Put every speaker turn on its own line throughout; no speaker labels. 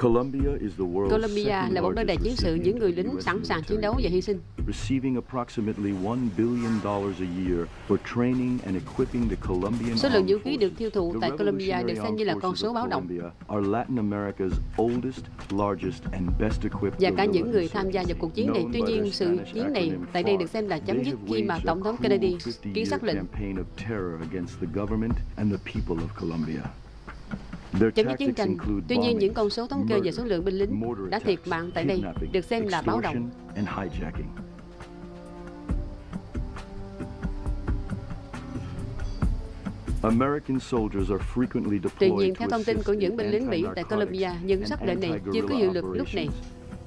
Colombia là một nơi đầy chiến sự những người lính sẵn sàng chiến đấu và hy sinh. Số lượng vũ khí được tiêu thụ tại Colombia được xem như là con số báo động. Và cả những người tham gia vào cuộc chiến này, tuy nhiên sự chiến này tại đây được xem là chấm dứt khi mà Tổng thống Kennedy ký xác lệnh chấm dứt chiến tranh. Tuy nhiên, những con số thống kê về số lượng binh lính đã thiệt mạng tại đây được xem là báo động. Tuy nhiên, theo thông tin của những binh lính Mỹ tại Colombia, những sắc lệnh này chưa có hiệu lực lúc này.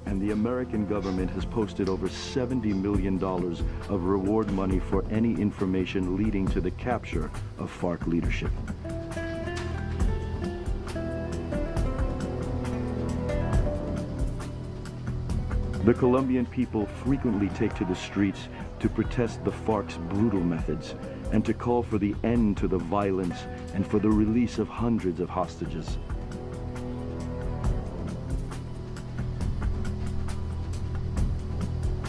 and the American government has posted over $70 million of reward money for any information leading to the capture of FARC leadership. The Colombian people frequently take to the streets to protest the FARC's brutal methods and to call for the end to the violence and for the release of hundreds of hostages.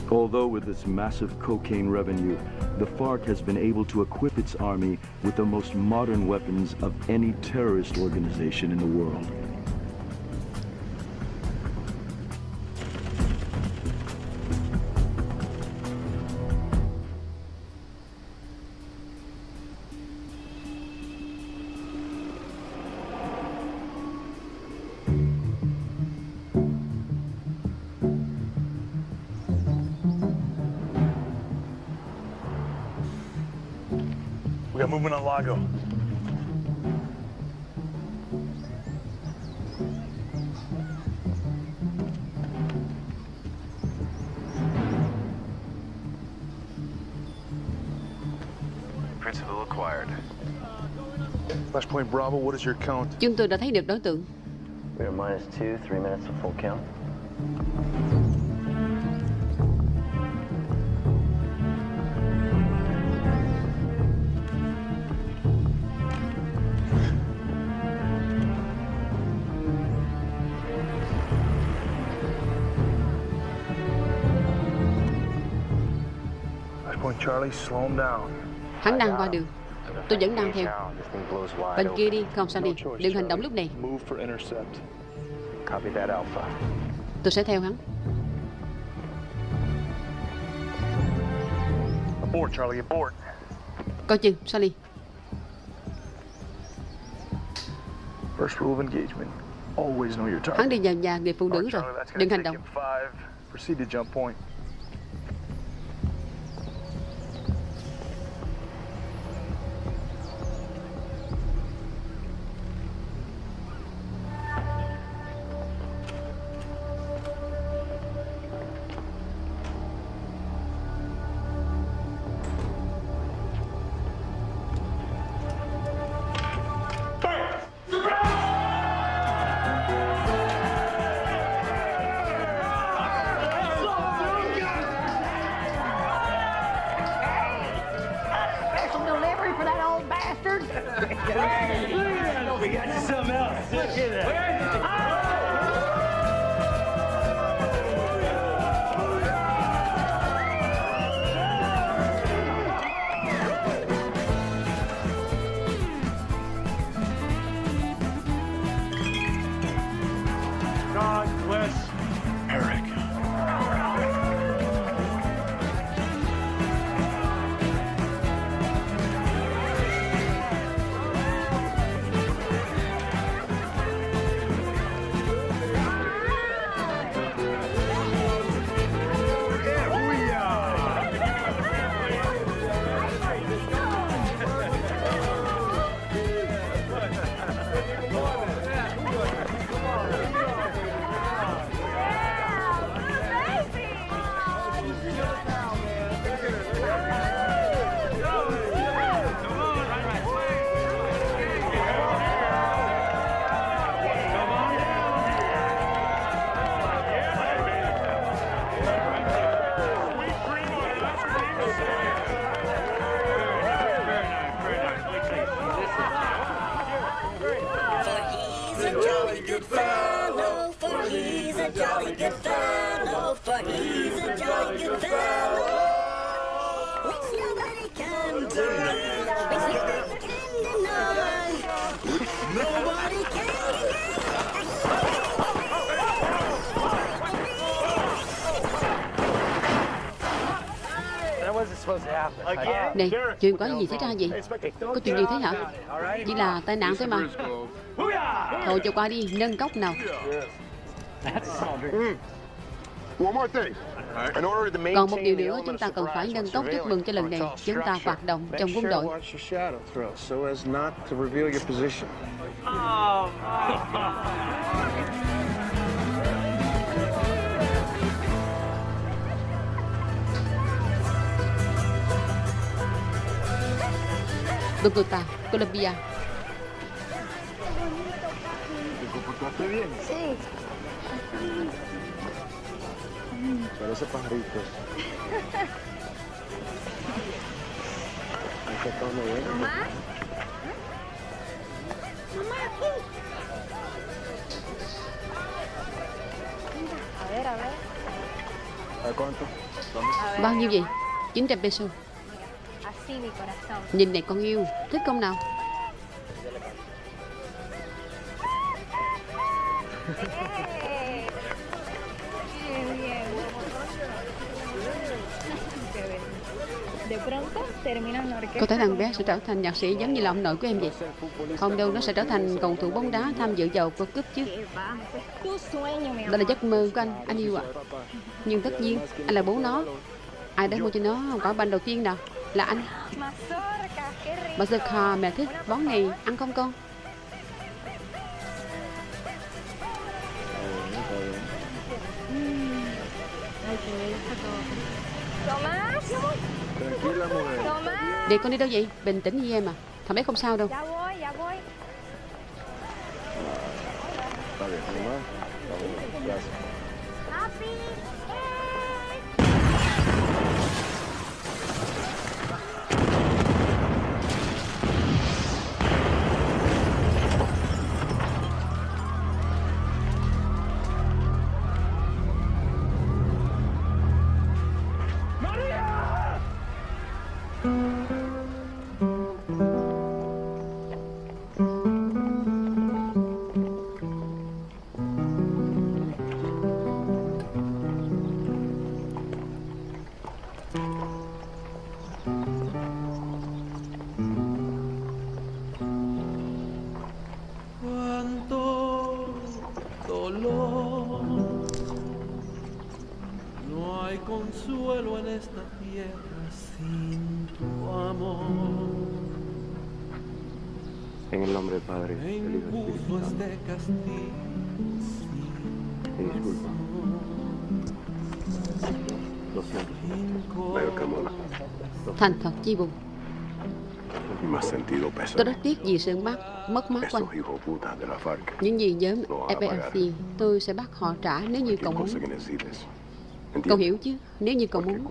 Although with its massive cocaine revenue, the FARC has been able to equip its army with the most modern weapons of any terrorist organization in the world.
Lago.
Principal acquired.
Flashpoint Bravo, what is your count?
Chúng tôi đã thấy được đối tượng.
We are minus two, three minutes of full count.
Hắn đang qua đường. Tôi vẫn đang theo. Bên kia đi, không sao đi. Đừng hành động lúc này. Tôi sẽ theo hắn.
Abort, Charlie, abort.
Coi chừng, Sally.
First rule of engagement. Always know your target.
Hắn đi vào nhà người phụ nữ rồi.
Charlie,
Đừng hành động. Này, chuyện có gì xảy ra vậy? Có chuyện gì thế hả? Chỉ là tai nạn thôi mà. Thôi cho qua đi, nâng cốc nào.
One more thing. In order to
Còn một
maintain
điều
the
nữa chúng ta cần phải nâng cốc chúc mừng cho lần này. chúng ta hoạt động trong quân đội.
Watch your shadow Parece pajarito. Todo bien.
Mamá. Mamá, aquí. A ver, a ver.
¿A cuánto?
Ver.
Bao nhiêu vậy? 900 peso.
Así mi corazón.
Nhìn này con yêu, thích không nào? Có thể thằng bé sẽ trở thành nhạc sĩ giống như là ông nội của em vậy. Không đâu, nó sẽ trở thành cầu thủ bóng đá tham dự vào World Cup chứ. Đó là
amor.
giấc mơ của anh, anh yêu ạ. Nhưng tất nhiên, anh là bố nó. Ai đã mua cho nó quả banh đầu tiên nào? Là anh. Bà khò mẹ thích món này, ăn không con?
Tomás,
Tranquila, mujer.
Để con đi đâu vậy? Bình tĩnh như em à. Thằng bé không sao đâu.
Ya voy, ya voy.
Hay consuelo en esta tierra sin tu amor.
En el nombre del Padre,
Me
del Hijo y del
impuso
Espíritu Santo.
este castigo.
Disculpa. Lo siento. Mola.
Thành thật chi buồn.
Y más sentido
Tôi rất tiếc vì sự mất, mất mát của anh.
FARC.
Những gì nhóm EPLC tôi sẽ bắt họ trả nếu như cậu muốn. Cậu hiểu chứ? Nếu như cậu muốn.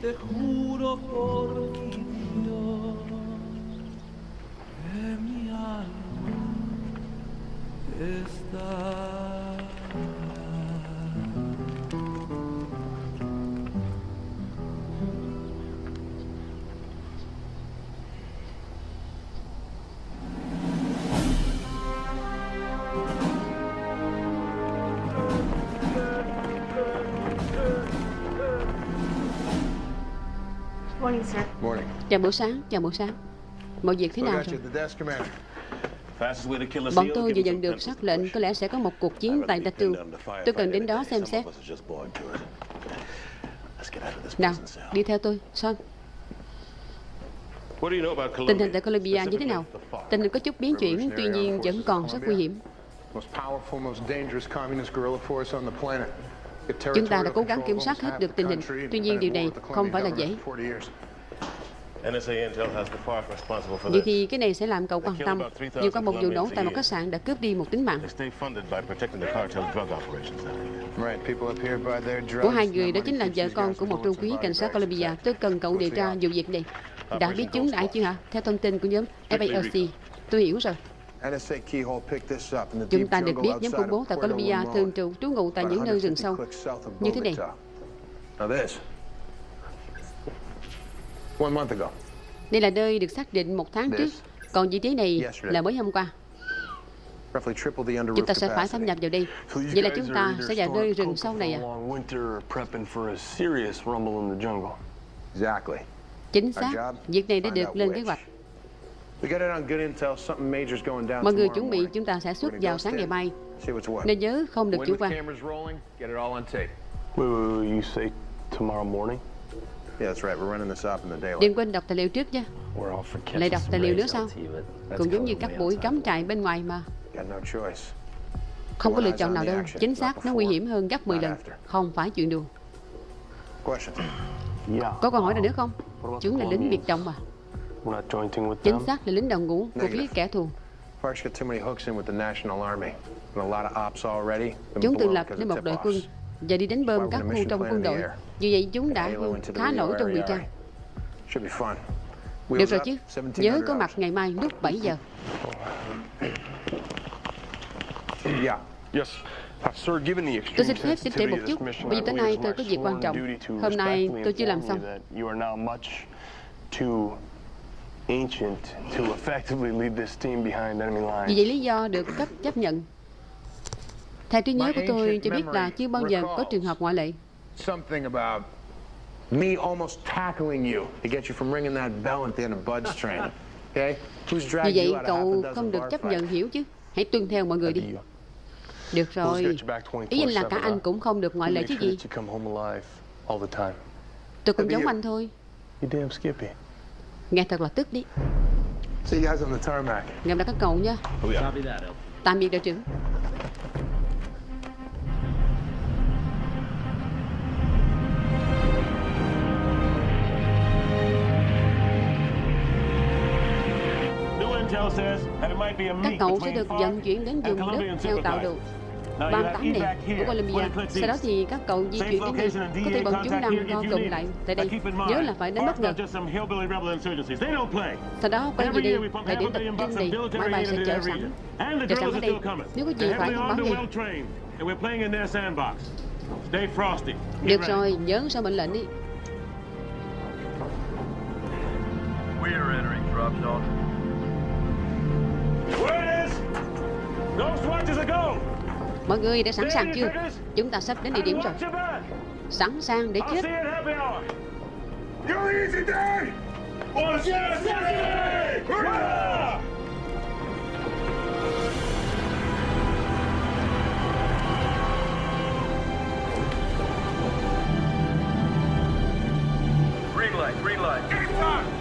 te juro por mi Dios que mi alma está.
Chào buổi sáng, chào buổi sáng. Mọi việc thế nào rồi? Bọn tôi vừa nhận được sắc lệnh có lẽ sẽ có một cuộc chiến tại Datu. Tôi cần đến đó xem xét. Nào, đi theo tôi, Son. Tình hình tại Colombia như thế nào? Tình hình có chút biến chuyển, tuy nhiên vẫn còn rất nguy hiểm. Chúng ta đã cố gắng kiểm soát hết được tình hình. Tuy nhiên điều này không phải là dễ. Vậy
this.
thì cái này sẽ làm cậu quan tâm. Vừa qua một vụ nổ tại một khách sạn đã cướp đi một tính mạng của hai người đó chính là vợ con của một trung úy cảnh sát Colombia. Tôi cần cậu điều tra vụ việc này. Đã biết chúng đã chưa hả? Theo thông tin của nhóm FALC. Tôi hiểu rồi.
NSA Keyhole picked this up in the
Chúng ta được biết nhóm khủng bố tại Colombia thường trú trú ngụ tại những nơi rừng
150
sâu. Như thế này.
Bogota. Now this. One month ago.
Đây là nơi được xác định một tháng trước. Còn vị trí này là mới hôm qua. Chúng ta sẽ phải xâm nhập vào đây. Vậy là chúng ta sẽ vào nơi rừng sâu này à?
long winter or prepping for a serious rumble in the jungle.
Exactly.
Chính xác. Việc này đã được lên kế hoạch. Mọi người chuẩn bị chúng ta sẽ xuất vào sáng ngày mai. Nên nhớ không được chủ quan.
Wait, wait, wait, you say tomorrow morning?
Yeah, that's right. We're running this up in the daylight.
Đừng quên đọc tài liệu trước nha.
We're all for
Lại đọc tài liệu nữa sao? Cũng giống như các buổi cắm trại bên ngoài mà.
Got no choice.
Không có lựa chọn nào
the
đâu.
action,
Chính xác, nó nguy hiểm hơn gấp 10
not
lần.
after.
Không phải chuyện đùa.
Question.
Yeah.
Có câu hỏi nào nữa không? Chúng là lính biệt động mà. Chính xác là lính đồng ngũ của phía kẻ thù. Chúng tự lập nên một đội quân và đi đánh bơm các khu trong quân đội. Vì vậy chúng đã khá nổi trong điều
area.
tra.
Should be fun.
Được rồi chứ.
1700
Nhớ có mặt ngày mai lúc 7 giờ. Tôi xin phép chỉnh trễ một chút, bởi vì
I
tối
believe
nay tôi có việc quan trọng. Hôm nay tôi chưa làm xong. Vì vậy lý do được cấp chấp nhận. Theo trí nhớ của tôi cho biết là chưa bao giờ có trường hợp ngoại lệ.
Something about me almost tackling you to get you from ringing that bell at the end of Bud's train. Okay? Who's dragged
vậy
you out of half a
cậu không được chấp nhận hiểu chứ. Hãy tuân theo mọi người đi. Được rồi. Ý anh là cả
24/7,
anh cũng không được ngoại lệ chứ gì.
that you come home alive all the time?
Tôi cũng giống anh thôi.
You damn Skippy.
Nghe thật là tức đi.
See you guys on the tarmac.
Gặp lại các cậu nha.
Oh.
Tạm biệt đội trưởng. Các cậu sẽ được vận chuyển đến vùng đất theo tạo
you
38
have
này của
here,
Colombia.
20 clicks
Sau đó thì các cậu di chuyển đến đây. Có thể bọn chúng đang co
you
cụm lại tại đây. Nhớ là phải đánh
FARC
bất ngờ. Sau đó quay về đây.
pump
Thời điểm tập trung này,
military
máy bay sẽ
that
sẵn.
drills
sẵn ở đây. Nếu có gì phải báo ngay. Được rồi, nhớ sao mệnh lệnh đi.
We are entering drop zone.
Mọi người đã sẵn sàng chưa? Chúng ta sắp đến địa điểm rồi. Sẵn sàng để chết.
Green light, green light.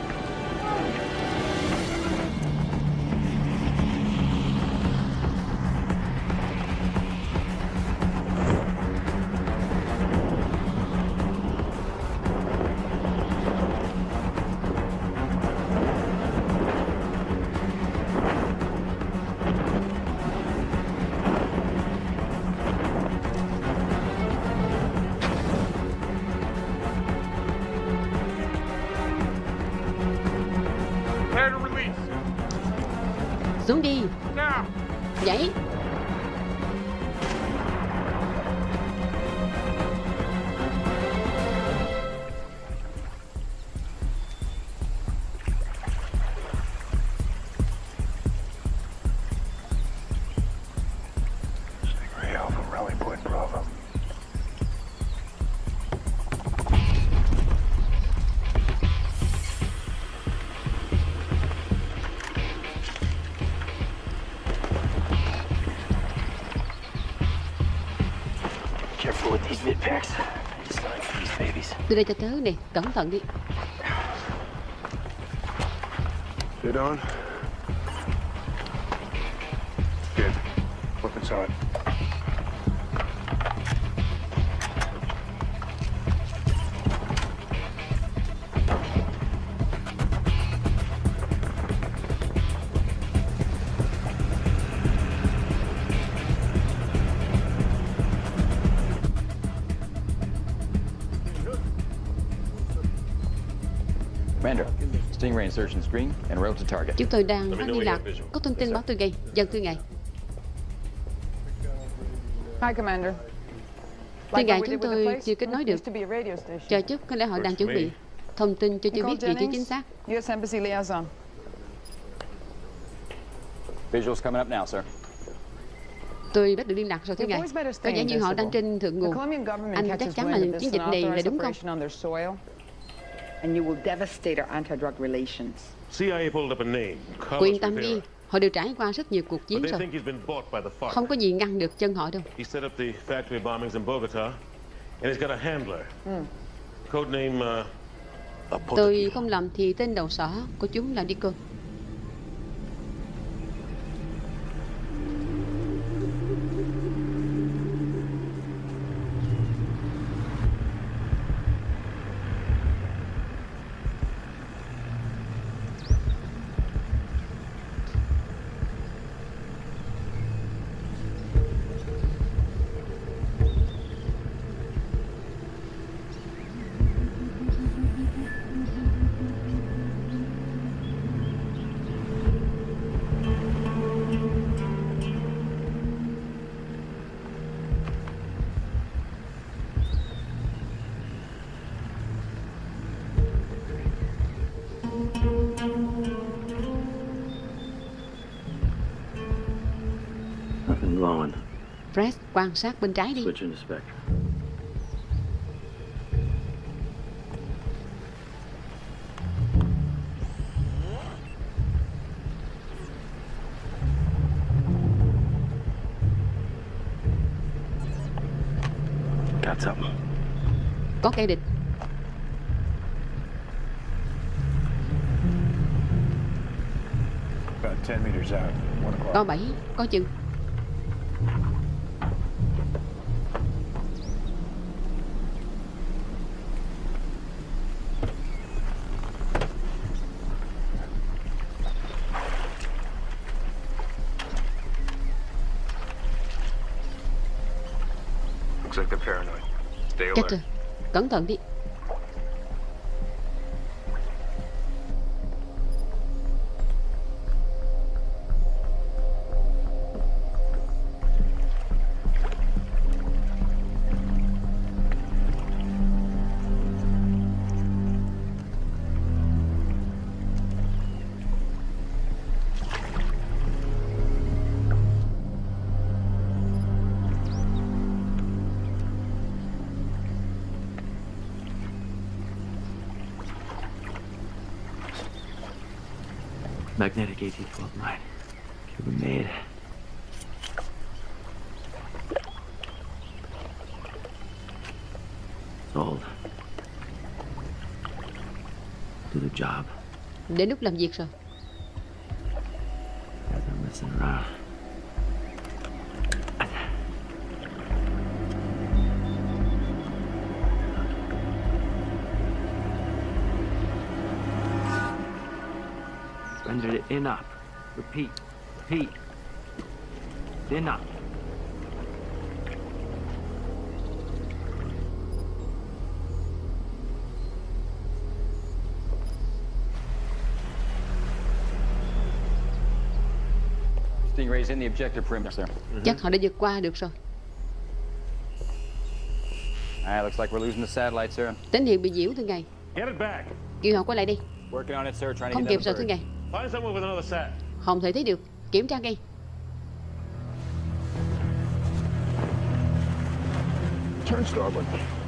Xuống đi.
Now!
Nhảy. Đưa đây cho tớ nè, cẩn thận đi.
Get on.
Chúng tôi đang phát liên lạc. Có thông tin báo tôi ngay. Dân thưa ngài.
Hi, Commander.
Thưa ngài, chúng tôi chưa kết nối được. Chờ chút, có lẽ họ đang chuẩn bị thông tin cho chưa biết vị trí chính xác.
U.S. Embassy liaison.
Visuals coming up now, sir.
Tôi đã được liên lạc rồi thưa ngài. Có vẻ như họ đang trên thượng nguồn. Anh chắc chắn là chiến dịch này là đúng không?
And you will devastate our anti-drug relations.
CIA pulled up a name.
Cô yên tâm đi, họ đều trải qua rất nhiều cuộc chiến rồi.
think he's been bought by the FARC.
Không có gì ngăn được chân họ đâu.
He set up the factory bombings in Bogota, and he's got a handler. Codename, uh,
Tôi không lầm thì tên đầu sỏ của chúng là Deacon. Quan sát bên trái đi. Có kẻ địch.
About 10 meters out, 1 o'clock.
Có bảy, có chừng. Chết rồi. Cẩn thận đi. Đến lúc làm việc rồi.
Guys it in up. Repeat. Repeat. In up.
Chắc họ đã vượt qua được rồi.
Alright, looks like we're losing the satellite, sir.
Tín hiệu bị nhiễu thưa ngài.
get it back.
Kêu họ quay lại đi.
Working on it, sir. Trying to
Không kịp rồi thưa ngài.
Find someone with another sat.
Không thể thấy được. Kiểm tra ngay.
Turn starboard.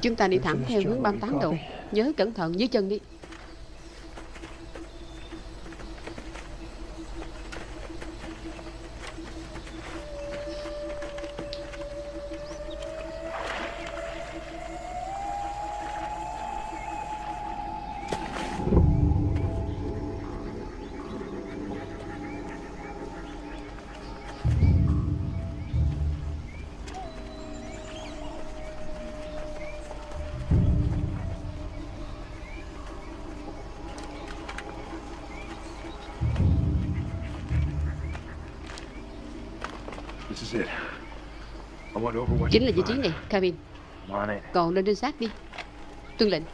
Chúng ta đi thẳng theo hướng 38 độ. Nhớ cẩn thận dưới chân đi. Chính là vị trí này,
it.
Còn lên trinh sát đi. Tuân lệnh.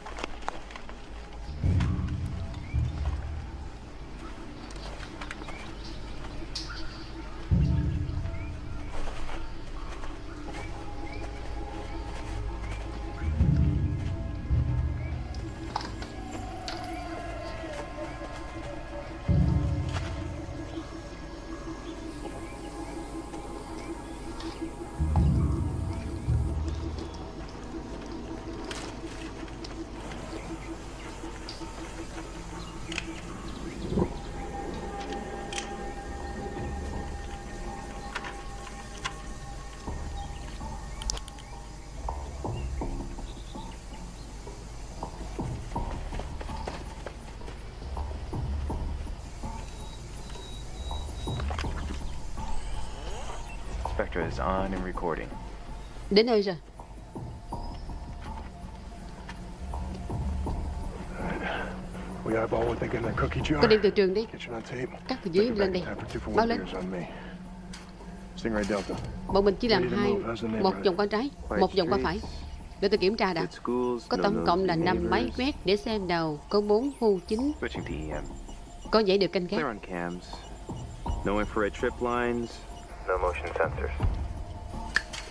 Is on and recording.
Đến nơi rồi.
We eyeball what they get in their cookie jar.
Có đem từ trường đi. Cắt từ dưới lên
for
Báo lên. Bọn mình chỉ làm hai, một vòng qua trái, một vòng qua phải. Để tôi kiểm tra đã. Có tổng cộng là 5 máy quét để xem đầu có 4 khu chính
EM.
có dãy được canh gác.
on cams. No infrared trip lines. No motion sensors.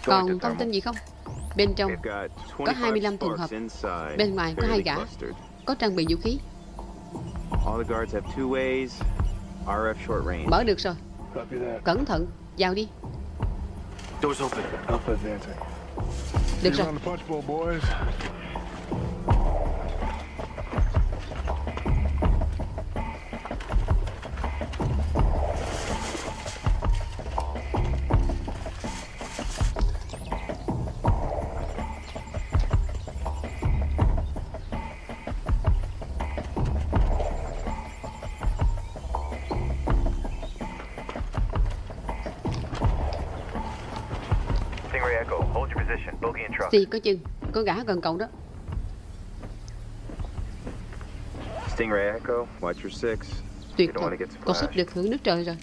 Còn thông tin gì không? Bên trong có
25
25 trường hợp. Bên ngoài có hai gã có trang bị vũ khí. Mở được rồi. Cẩn thận, vào đi. Được rồi. Xì có chừng, có gã gần cậu đó.
Stingray Echo, watch your six.
Tuyệt
You don't want
thật,
to get
con sắp được hưởng nước trời rồi.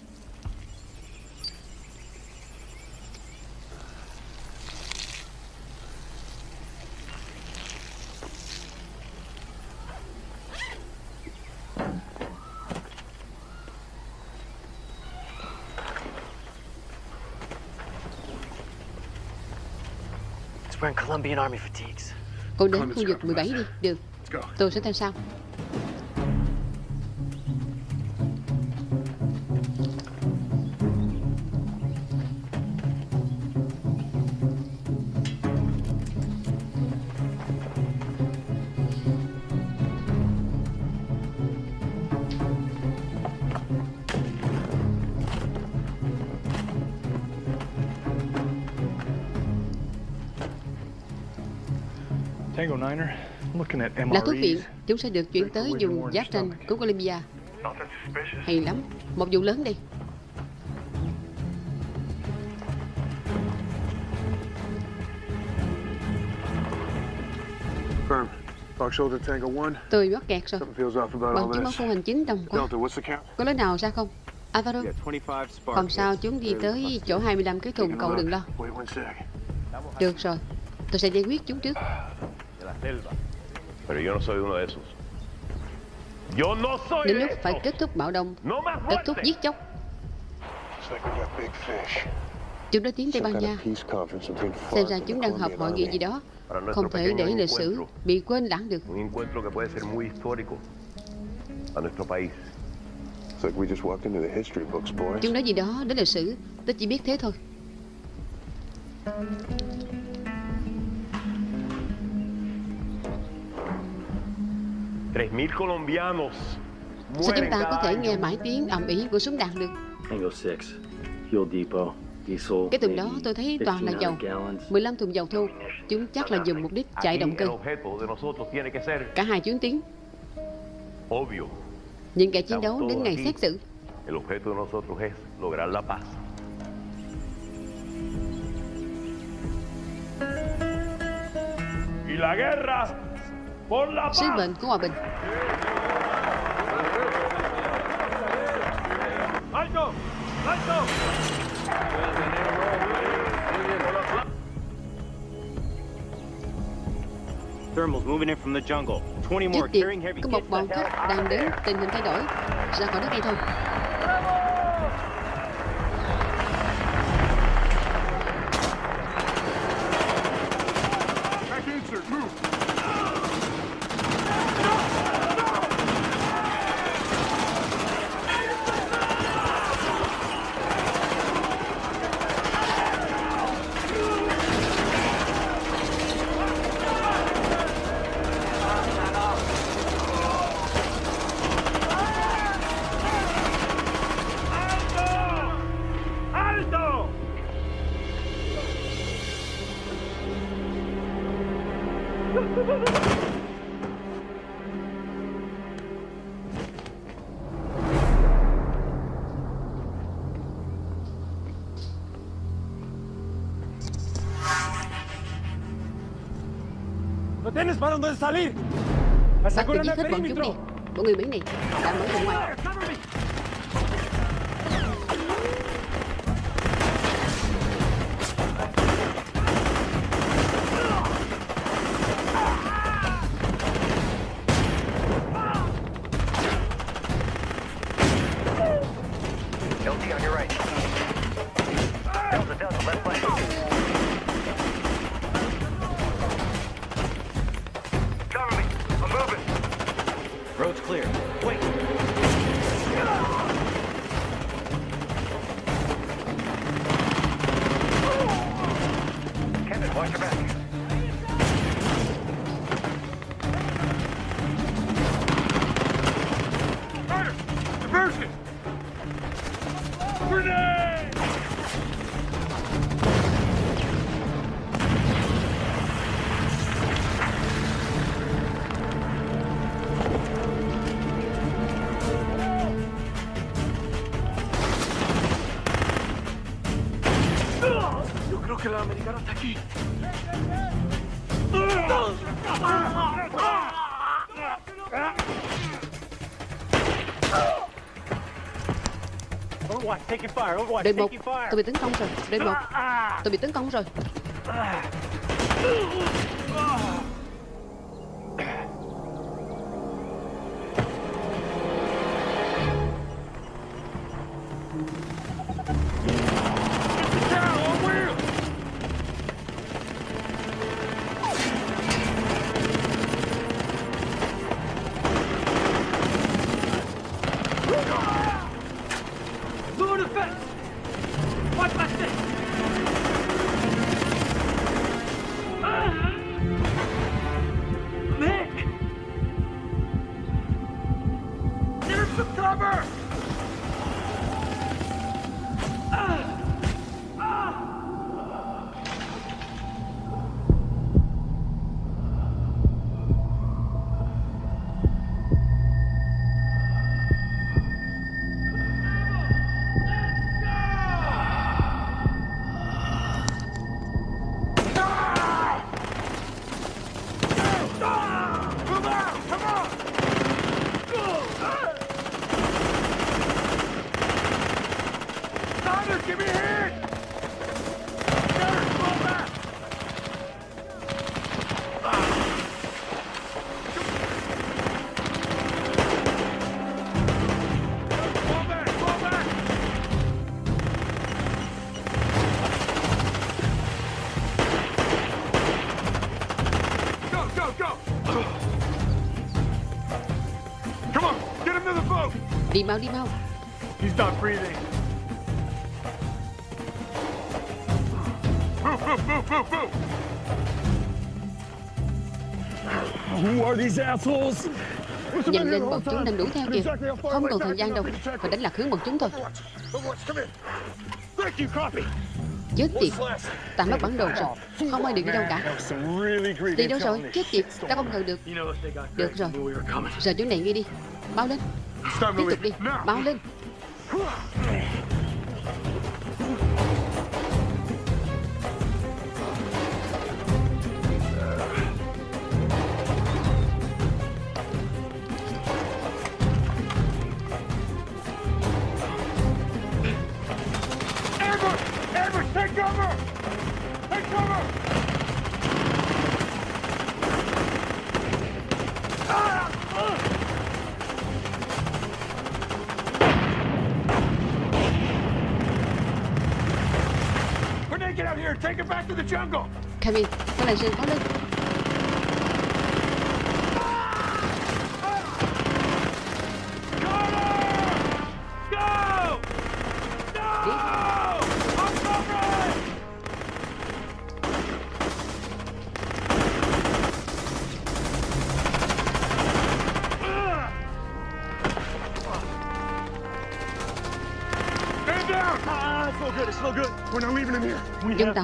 Colombian Army fatigues.
Cậu đến khu vực 17 đi, được. Tôi sẽ theo sau. Là thuốc viện, chúng sẽ được chuyển tới vùng giáp tranh của Colombia. Hay lắm, một vụ lớn đi.
Firm. Fox Shoulder Tango 1.
Tôi mắc kẹt rồi.
Something feels off about
Bằng
all
chứng báo
this.
khu hành chính đông quá.
Delta, what's the count?
Có lối nào ra không? Alvaro,
We got 25 spark
không sao,
hits.
chúng đi tới chỗ 25 cái thùng, cậu đừng lo.
Wait one sec.
Được rồi, tôi sẽ giải quyết chúng trước.
Selva. Pero yo no soy uno de esos. Yo no soy
Đến lúc phải kết thúc bạo động, kết thúc giết chóc. Chúng đã tiến Tây Ban Nha. Xem ra chúng đang họp hội nghị gì đó. Không thể để lịch sử bị quên lãng được.
Un encuentro que puede ser muy histórico a nuestro país.
It's like we just walked into the history books, boys.
Chúng nói gì đó đến lịch sử, tôi chỉ biết thế thôi. Sao chúng ta có thể nghe mãi tiếng ầm ĩ của súng đạn được?
Tango 6, fuel depot, diesel.
Cái thùng đó tôi thấy toàn là dầu.
1,500 gallons.
15 thùng dầu thô. Chúng chắc là dùng mục đích chạy động cơ. Cả hai chuyến tiến.
obvio.
Những kẻ chiến đấu đến ngày xét xử.
El objeto de nosotros es lograr la paz. Y la guerra.
Sứ mệnh của hòa bình.
Thermals moving in from the jungle. 20 more
Trước tiên,
carrying heavy
có một bọn khách đang đến tình hình thay đổi. Ra khỏi đất ngay thôi.
¡No tienes para dónde salir! ¡Aseguran
giết
el perímetro!
Bọn người Mỹ này đã mở ra ngoài. Đội một, tôi bị tấn công rồi. Đội một, tôi bị tấn công rồi.
Some cover!
Đi mau, đi mau.
He's not breathing. Move, move, move, move, move!
Who are these assholes?
Nhanh lên, bọn chúng đang đuổi theo kìa. Không còn thời gian đâu. Phải đánh lạc hướng bọn chúng thôi. Chết tiệt. Ta mất bản đồ rồi. Không ai được đi đâu cả. Đi đâu rồi? Chết tiệt. Ta không ngờ được. Được rồi. Rời chỗ này ngay đi. Bao lên. Tiếp tục đi. Bao lên.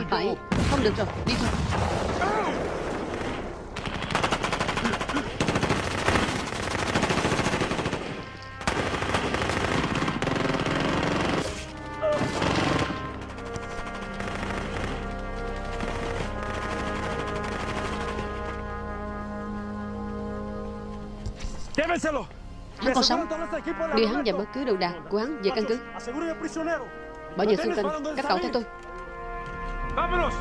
Phải. Không được rồi Đi thôi. Hắn còn sống Đưa hắn và bất cứ đồ đạc của hắn về căn cứ. Bảo vệ xung quanh Các cậu theo tôi
Vámonos!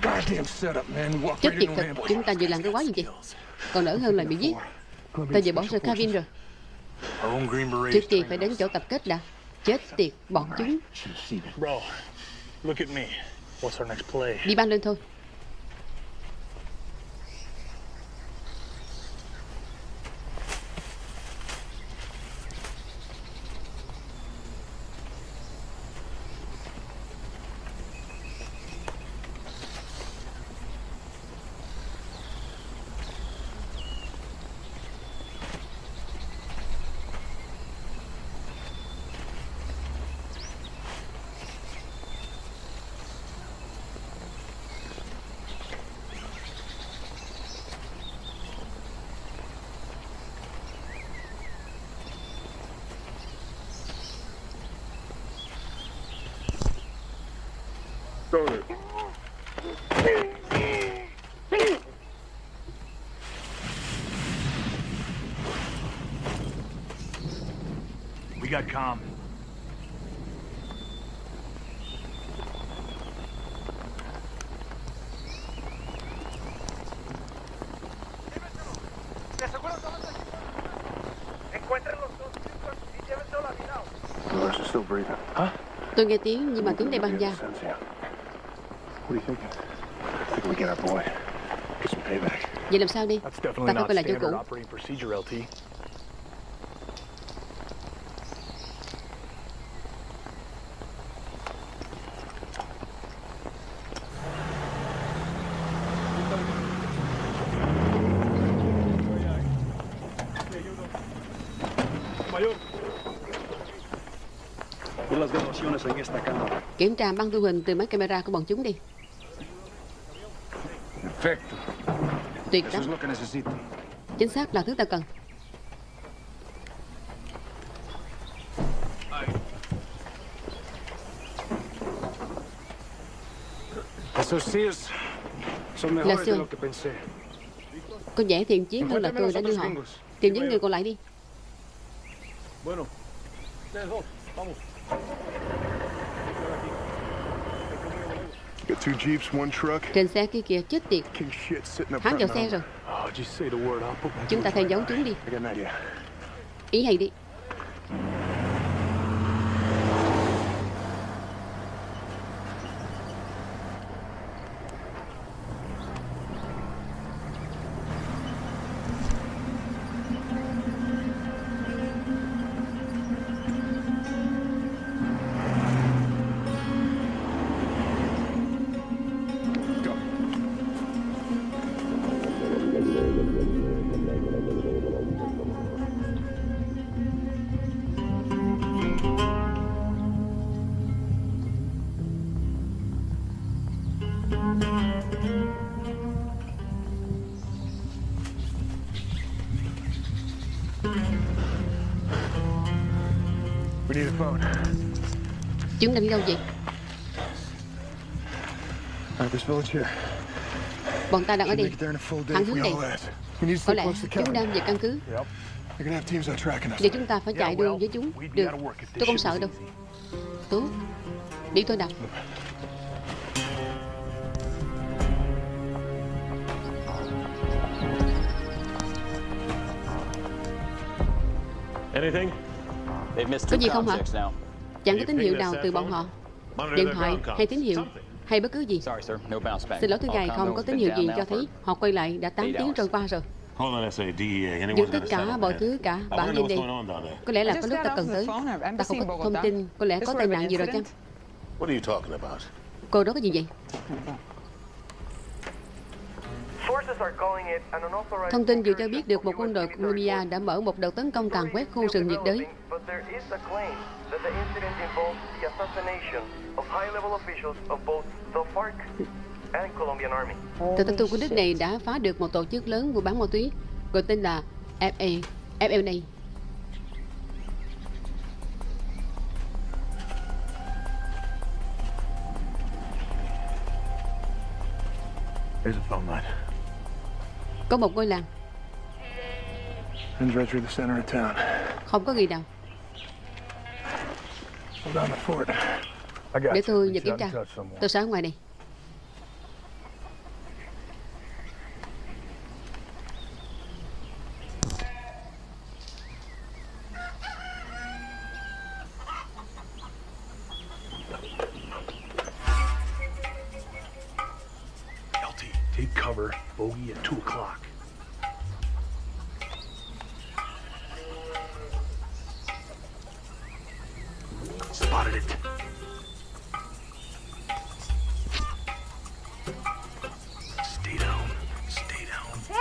Goddamn setup, man. We walked
Chết tiệt thật. Chúng ta vừa làm cái quái gì vậy Còn đỡ hơn là bị giết Ta vừa bỏ rơi Kevin rồi
Our own Green Berets
Trước tiên phải đến chỗ tập kết đã Chết tiệt bọn chúng
Bro, look at me. What's our next play?
Đi ban lên thôi
Stoner.
We got calm.
Dolores is still breathing. Huh?
Tôi nghe tiếng nhưng mà tiếng đây băng da
Sense here. What do you think? I think we get our boy. Get some payback.
Vậy làm sao đi? Ta phải lại chỗ
standard
cũ
operating procedure, LT.
Mayor. Y las grabaciones en esta cámara.
Kiểm tra băng thu hình từ máy camera của bọn chúng đi. Tuyệt lắm. Chính xác là thứ ta cần. Là
pensé.
Có vẻ thiện chiến hơn là tôi đã đưa họ. Tìm những người còn lại đi Trên xe kia kìa chết tiệt. Hắn vào xe rồi.
Oh,
Chúng ta theo dấu chúng đi. Ý hay đi kiếm định đâu vậy? Bọn ta đang ở đây.
hắn
hướng này. Có lẽ chúng đang về căn cứ. Vậy chúng ta phải chạy đường với chúng. Được. Tôi không sợ đâu. Tốt. Đi tôi đọc Có gì không hả? Chẳng có tín hiệu nào từ bọn họ Điện thoại hay tín hiệu Hay bất cứ gì
Sorry, sir. No bounce back.
Xin lỗi thứ
All
ngài không có tín hiệu gì cho thấy Họ quay lại đã 8
eight
tiếng trôi qua rồi
Hold on, SA, DEA. Anyone's
Dừng tất cả mọi thứ cả
I
Bảo
wanna know
trên
what's
đây
going on down there.
Có lẽ là có lúc ta cần tới Ta không có thông tin Có lẽ có tai nạn gì rồi chăng
incident?
What are you talking about?
Cô đó có gì vậy Thông tin vừa cho biết được một quân đội Colombia đã mở một đợt tấn công càn quét khu rừng nhiệt đới.
That the incident involves the assassination of high-level officials of both the FARC and Colombian Army.
Tờ tin của nước này đã phá được một tổ chức lớn buôn bán ma túy gọi tên là FA, FLA.
Here's a phone line.
Có một ngôi làng,
Runs right through the center of town.
không có gì nào. Để tôi nhập kiểm tra. Tôi sẽ ở ngoài này.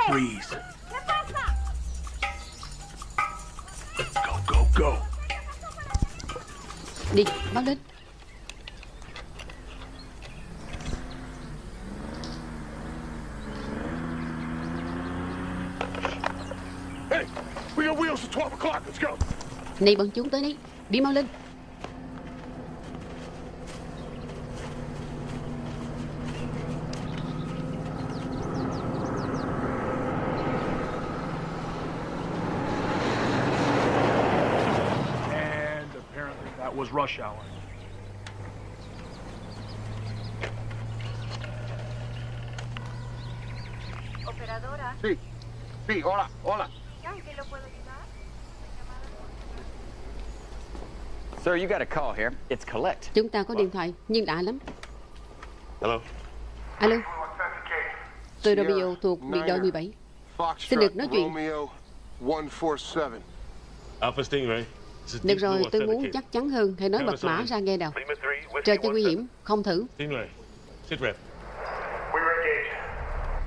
Freeze. Go, go, go.
Đi, báo lên.
Hey, we got wheels at 12 o'clock. Let's go.
Này bọn chúng tới đây. Đi mau lên.
And apparently that was rush hour.
Operadora.
Sí, sí, hola, hola.
Sir, you got a call here. It's collect.
Chúng ta có điện thoại, nhưng lạ lắm.
Hello?
Alo. Tôi Romeo thuộc biệt đội 17. Xin được nói chuyện.
Romeo 147.
Alpha Stingray.
Được rồi, tôi muốn chắc chắn hơn. Hãy nói bật mã ra nghe nào. Trời cho nguy hiểm, không thử.
Stingray. Sit rep.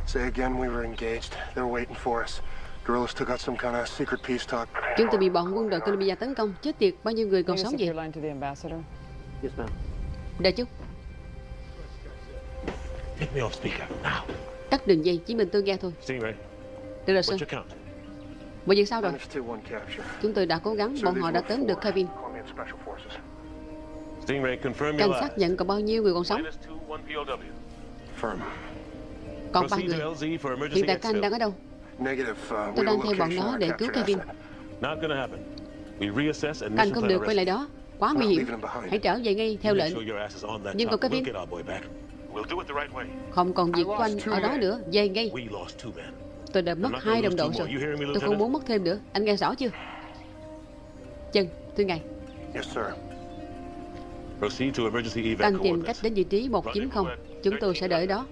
Say again, we were engaged. They were waiting for us. Guerrillas took out some kind of secret peace talk.
Chúng tôi bị bọn quân đội Colombia tấn công. Chết tiệt, bao nhiêu người còn sống vậy? Đợi chút, tắt đường dây, chỉ mình tôi nghe thôi. Được rồi, sir. Mọi việc sao rồi?
Minus 2-1 capture.
Chúng tôi đã cố gắng, bọn họ đã
were
tóm được Kevin. Cảnh xác nhận còn bao nhiêu người còn sống? Còn ba người. Hiện tại
exfil.
đang ở đâu?
Uh,
Tôi đang theo bọn nó để cứu Kevin.
mission
không được
the
quay lại đó. Quá nguy hiểm. Hãy trở về ngay theo lệnh. Nhưng còn Kevin, không còn việc của anh ở đó nữa. Về ngay. Tôi đã mất hai đồng đội rồi. Tôi không muốn mất thêm nữa. Anh nghe rõ chưa? Chân, thưa ngài. Anh tìm cách đến vị trí 190. Chúng tôi sẽ đợi đó.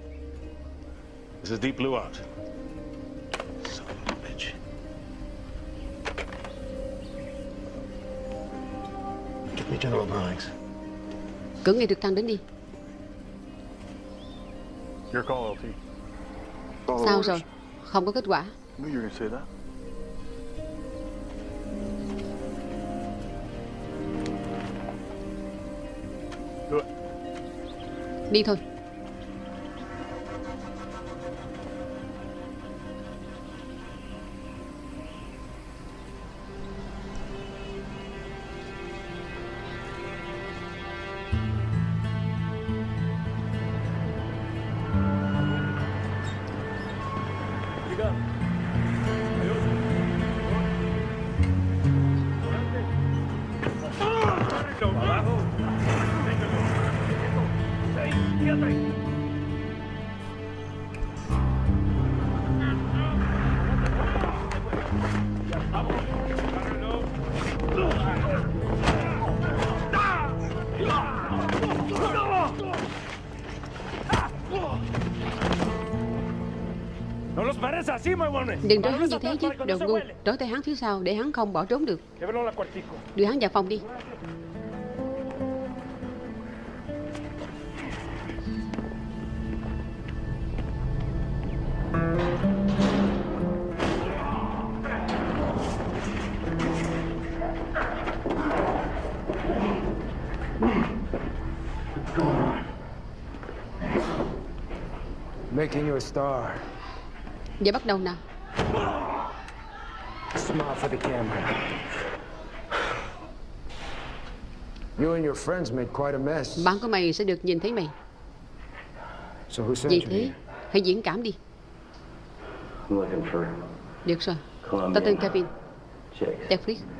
Cử ngay trực thăng đến đi.
Your call, LT.
Follow
Sao rồi? Không có kết quả.
Knew you
Đừng trói hắn như thế chứ, đồ ngu. Trói tay hắn phía sau để hắn không bỏ trốn được. Đưa hắn vào phòng đi.
Making you a star.
Giờ bắt đầu nào.
Smile for the camera. You and your friends made quite a mess.
Bạn của mày sẽ được nhìn thấy mày.
So who sent you
thế, hãy diễn cảm đi.
I'm looking for
Được rồi. Tao tên Kevin.
chicks.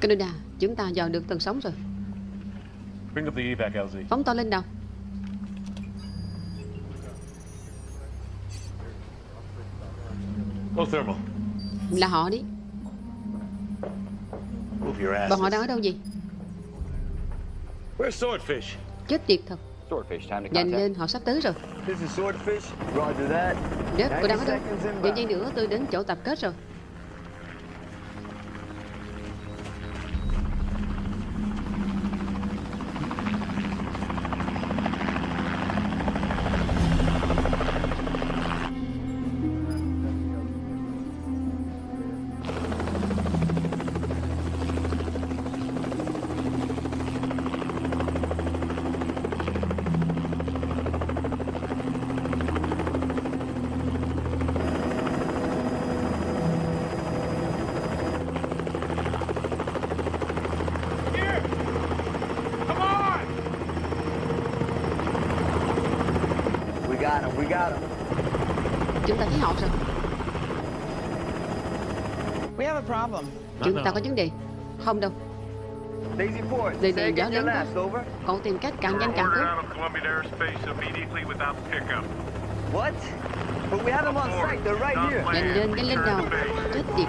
Canada, chúng ta dò được tầng sóng rồi.
Bring up the evac, LZ.
Phóng to lên đầu.
Go thermal.
Là họ đi.
Move your ass.
Bọn họ đang ở đâu
Swordfish?
Chết tiệt thật.
Swordfish, time to
Nhanh lên, họ sắp tới rồi.
This is Swordfish. Roger that.
Đất, cô đang ở
90
đâu?
inbound.
giây nữa tôi đến chỗ tập kết rồi. Chúng ta thấy họ rồi.
We have a problem.
Chúng ta có vấn đề. Không đâu.
Daisy Ford.
Đây này gió lớn quá. Cậu tìm cách càng nhanh càng tốt.
What? But we have them on site. They're right here.
Nhanh lên, nhanh lên đầu. Chết tiệt.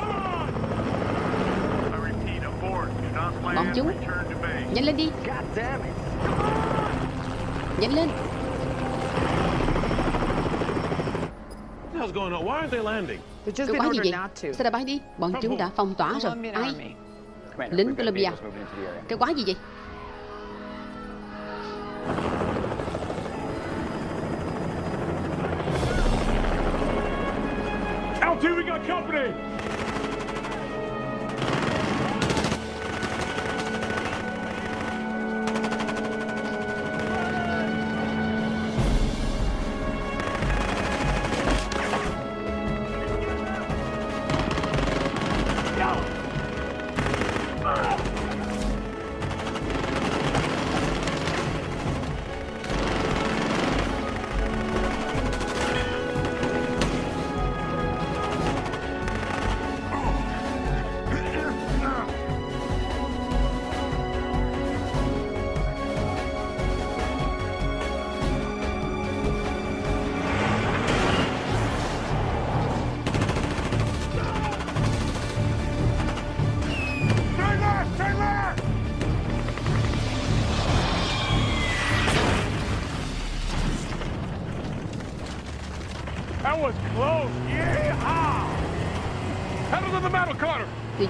Bọn chúng. Nhanh lên đi. Nhanh lên.
Been
quái gì vậy?
not to.
Sao đã bay đi? Bọn chúng đã phong tỏa rồi. Ai? Lính Colombia. Cái quái gì vậy?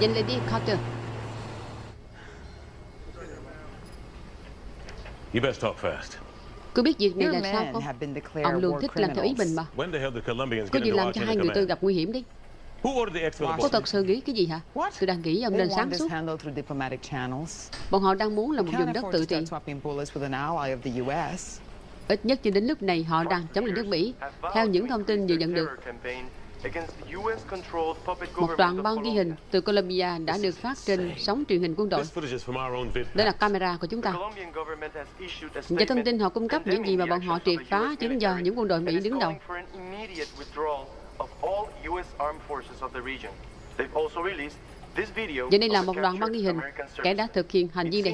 Nhanh lên đi, Carter.
You best talk fast.
Cứ biết việc này là sao không?
have been declared
Ông luôn thích làm theo ý mình mà.
When the hell did Colombians
Có
get
gì làm cho hai người tôi gặp nguy hiểm đi.
Who ordered the exfil
Có thật sự nghĩ cái gì hả? Tôi đang nghĩ ông
They
nên
want
sáng
this
suốt.
handled through diplomatic channels.
Bọn họ đang muốn là một vùng đất
afford
tự
to
trị.
start swapping bullets with an ally of the U.S.
Ít nhất cho đến lúc này họ đang chống lại nước Mỹ. Theo những thông tin vừa nhận được, một đoạn băng ghi hình từ Colombia đã được phát trên sóng truyền hình quân đội. Đây là camera của chúng ta. Và thông tin họ cung cấp những gì mà bọn họ triệt phá chính do những quân đội Mỹ đứng đầu.
of all U.S. Armed Forces of the region. They've also released this video
Và đây là một đoạn băng ghi hình kẻ đã thực hiện hành vi này.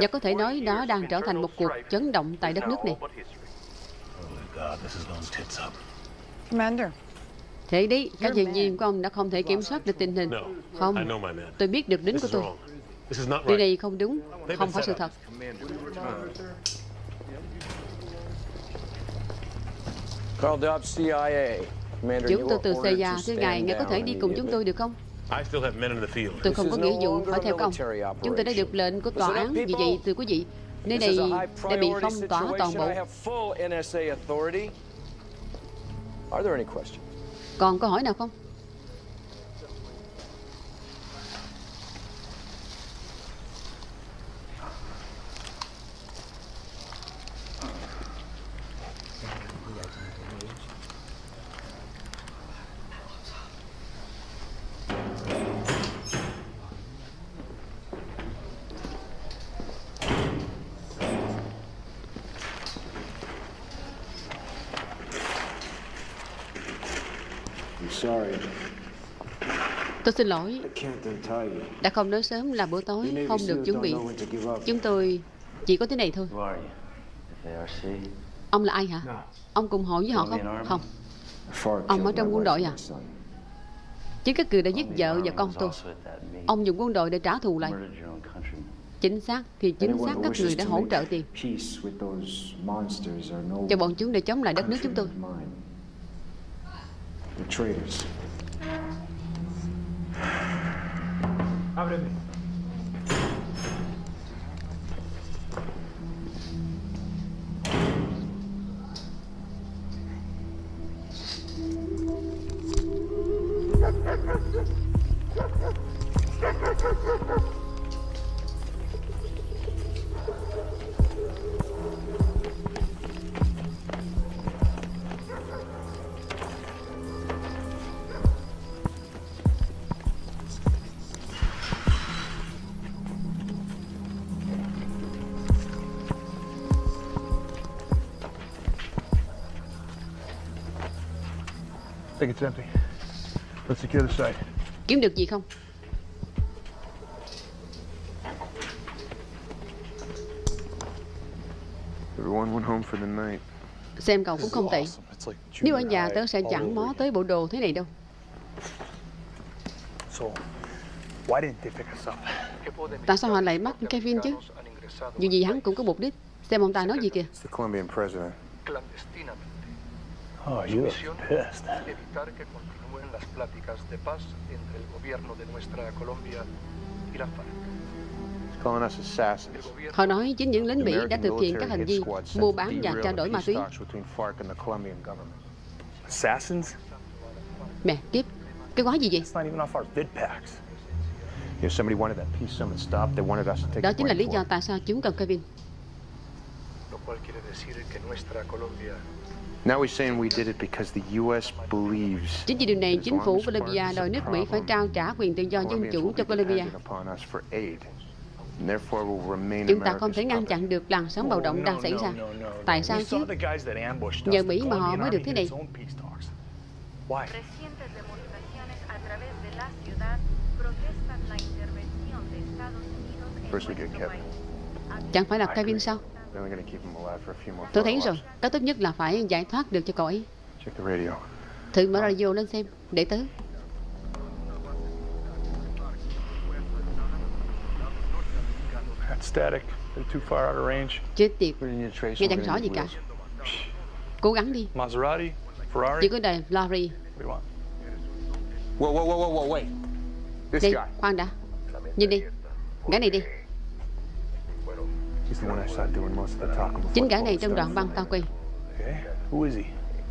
Và có thể
40
nói đó đang trở thành một cuộc chấn động tại đất
is
nước này. Thế đấy, các nhân viên của ông đã không thể kiểm soát được tình hình. Không,
I know my man.
tôi biết được
This
của
is
tôi. Điều này không đúng, không phải sự thật.
Carl Dobbs, CIA. Commander,
Chúng tôi từ CIA, thưa ngài, ngài có thể đi cùng chúng tôi được không?
I still have men in the field.
Tôi không có nghĩa vụ phải
a
theo công.
military
Chúng tôi đã được lệnh của tòa án, vì vậy thưa quý vị, nơi này đã bị phong tỏa toàn bộ.
Are there any questions?
Còn câu hỏi nào không?
I'm sorry.
Tôi xin lỗi, đã không nói sớm là bữa tối không được chuẩn bị. Chúng tôi chỉ có thế này thôi. Ông là ai hả? Ông cùng hội với họ không? Không. Ông ở trong quân đội à? Chính các cử đã giết vợ và con tôi. Ông dùng quân đội để trả thù lại. Chính xác thì chính xác các người đã hỗ trợ tiền cho bọn chúng để chống lại đất nước chúng tôi.
Ábreme.
It's empty. Let's secure the site.
Kiếm được gì không?
Everyone went home for the night.
Xem cậu cũng không tệ. Nếu ở nhà tớ sẽ chẳng mó tới bộ đồ thế này đâu.
So, why didn't they pick us up?
Tại sao họ lại bắt Kevin chứ? Dù gì hắn cũng có mục đích. Xem ông ta nói gì kìa.
It's the Colombian president.
Oh, you are pissed.
evitar que continúen las pláticas de paz entre el gobierno de nuestra Colombia y la FARC.
He's calling us assassins.
Họ nói chính những lính Mỹ đã thực hiện các hành vi mua bán và trao đổi ma túy. Mẹ, tiếp. Cái quái gì vậy?
It's not even off our vid packs.
If somebody wanted that peace summit stopped, they wanted us to take
Đó chính là lý do tại sao chúng cần Kevin.
Lo cual quiere decir que nuestra Colombia
Now he's saying we did it because the U.S. believes
Chính vì điều này, chính phủ
is
đòi nước Mỹ phải trao trả quyền tự do dân chủ cho
be
Bolivia.
dependent upon us for aid. And therefore will remain
Chúng ta không thể ngăn chặn được làn sóng bạo động đang xảy ra. Tại sao
We
chứ?
saw the guys that ambushed
Nhờ
us.
Mỹ mà họ mới được thế này. Chẳng phải là Kevin sao?
Then we're going to keep him alive for a few more
Tôi thấy rồi, cách tốt nhất là phải giải thoát được cho cậu ấy.
Check the radio.
Thử mở radio lên xem, để tớ.
That's static. They're too far out of range.
Chết tiệt,
We need to trace
nghe chẳng rõ gì cả. Cố gắng đi,
Maserati? Ferrari?
chỉ có đời
want?
Whoa, whoa, whoa, whoa, wait. This
Đi,
guy.
khoan đã. Nhìn đi, gã này đi. Chính gã này trong đoạn băng tao quay.
Okay. Who is he?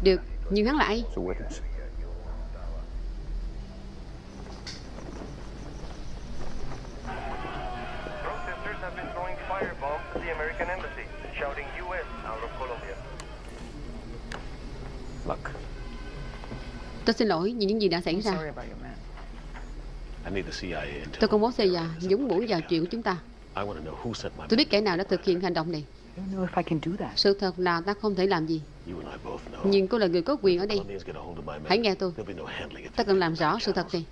Được, nhưng hắn là ai?
He's a witness.
Protesters have been throwing firebombs at the American embassy, shouting U.S. out of Colombia.
Look,
Tôi xin lỗi vì những gì đã xảy ra. Tôi không muốn xây già nhúng mũi vào chuyện của chúng ta.
I want to know who sent my
Tôi biết kẻ nào đã thực hiện hành động này.
I don't know if I can do that.
Sự thật là ta không thể làm gì. Nhưng cô là người có quyền ở đây. Hãy nghe tôi. Ta cần làm rõ sự thật này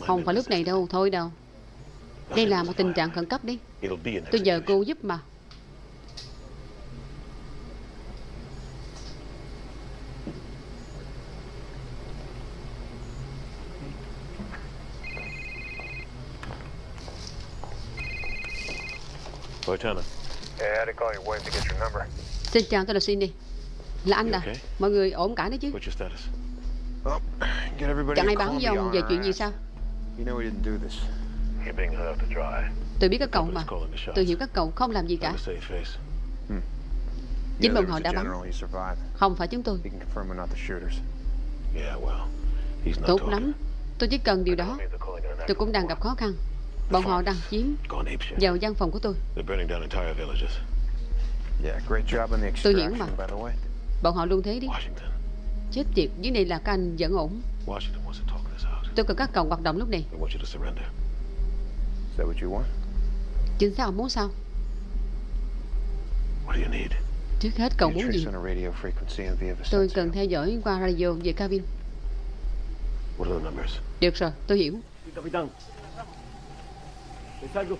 Không phải lúc này đâu, thôi đâu. Đây là một tình trạng khẩn cấp đi. Tôi nhờ cô giúp mà
Lieutenant.
Yeah, I had to call your wife to get your number.
Xin chào, tôi là Cindy Là anh à Mọi người ổn cả đấy chứ
What's your status?
Oh, get everybody
Chẳng ai báo với ông về chuyện gì sao
You know we didn't do this.
You're being held to dry.
Tôi biết các cậu mà Tôi hiểu các cậu không làm gì cả
face.
Chính bọn họ đã bắn
general, he survived.
Không phải chúng tôi
He can confirm we're not the shooters.
Yeah, well, he's not
Tốt
talking.
lắm Tôi chỉ cần điều đó Tôi cũng đang gặp khó khăn Bọn họ đang chiếm vào văn phòng của tôi
They're burning down entire villages.
Yeah, great job on the
Tôi hiểu mà.
by the way.
Bọn họ luôn thế đi Chết tiệt Dưới này là các anh vẫn ổn
Washington wants to talk this out.
Tôi cần các cậu hoạt động lúc này
They want you to surrender.
Is that what you want?
Chính xác ông muốn sao
What do you need?
Trước hết cậu muốn gì Tôi cần theo dõi qua radio về cabin
What are the numbers?
Được rồi tôi hiểu.
¿Es algo?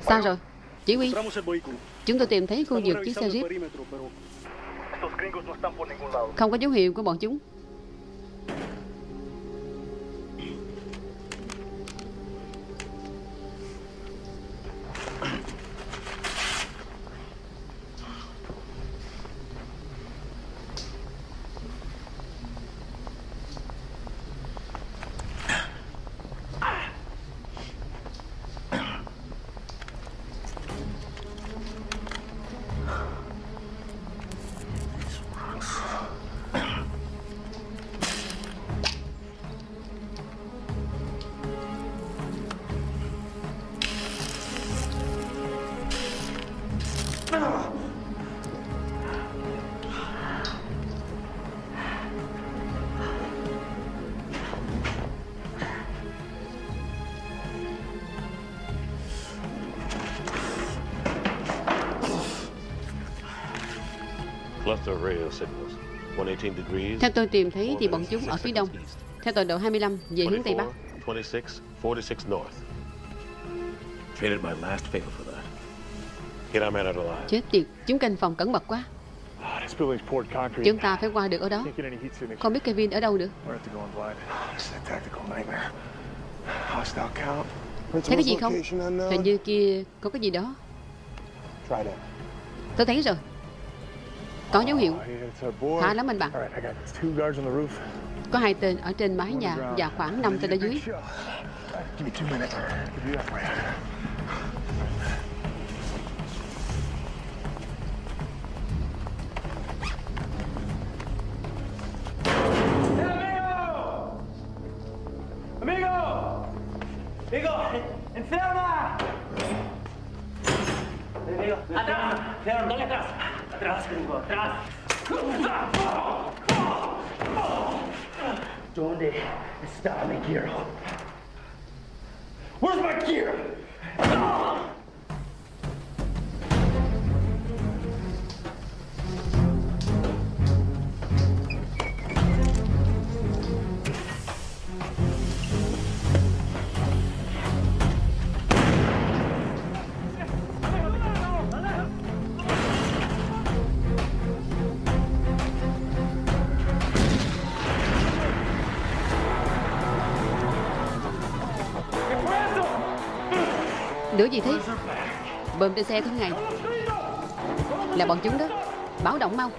Sao rồi? Chỉ huy. Chúng tôi tìm thấy khu vực chiếc xe Jeep. Không có dấu hiệu của bọn chúng Theo tôi tìm thấy thì bọn chúng ở phía đông Theo tọa độ 25 về hướng Tây Bắc
24, 26, 46 north. Traded my last favor for that. Get our man out alive.
Chết tiệt Chúng canh phòng cẩn mật quá
concrete.
Chúng ta phải qua được ở đó. Không biết Kevin ở đâu được
We're gonna have to go in blind.
It's a tactical nightmare. Hostile count.
Thấy cái gì không. Hình như kia có cái gì đó. Tôi thấy rồi Có dấu hiệu. Khá lắm anh bạn. Có hai tên ở trên mái nhà Và khoảng 5 tên ở dưới.
¡Enferma! Amigo, atrás. Dale atrás. Gringo. ¿Dónde está mi gear? Where's my gear?
Đứa gì thế? Bơm trên xe thế ngày. Là bọn chúng đó. Báo động mau.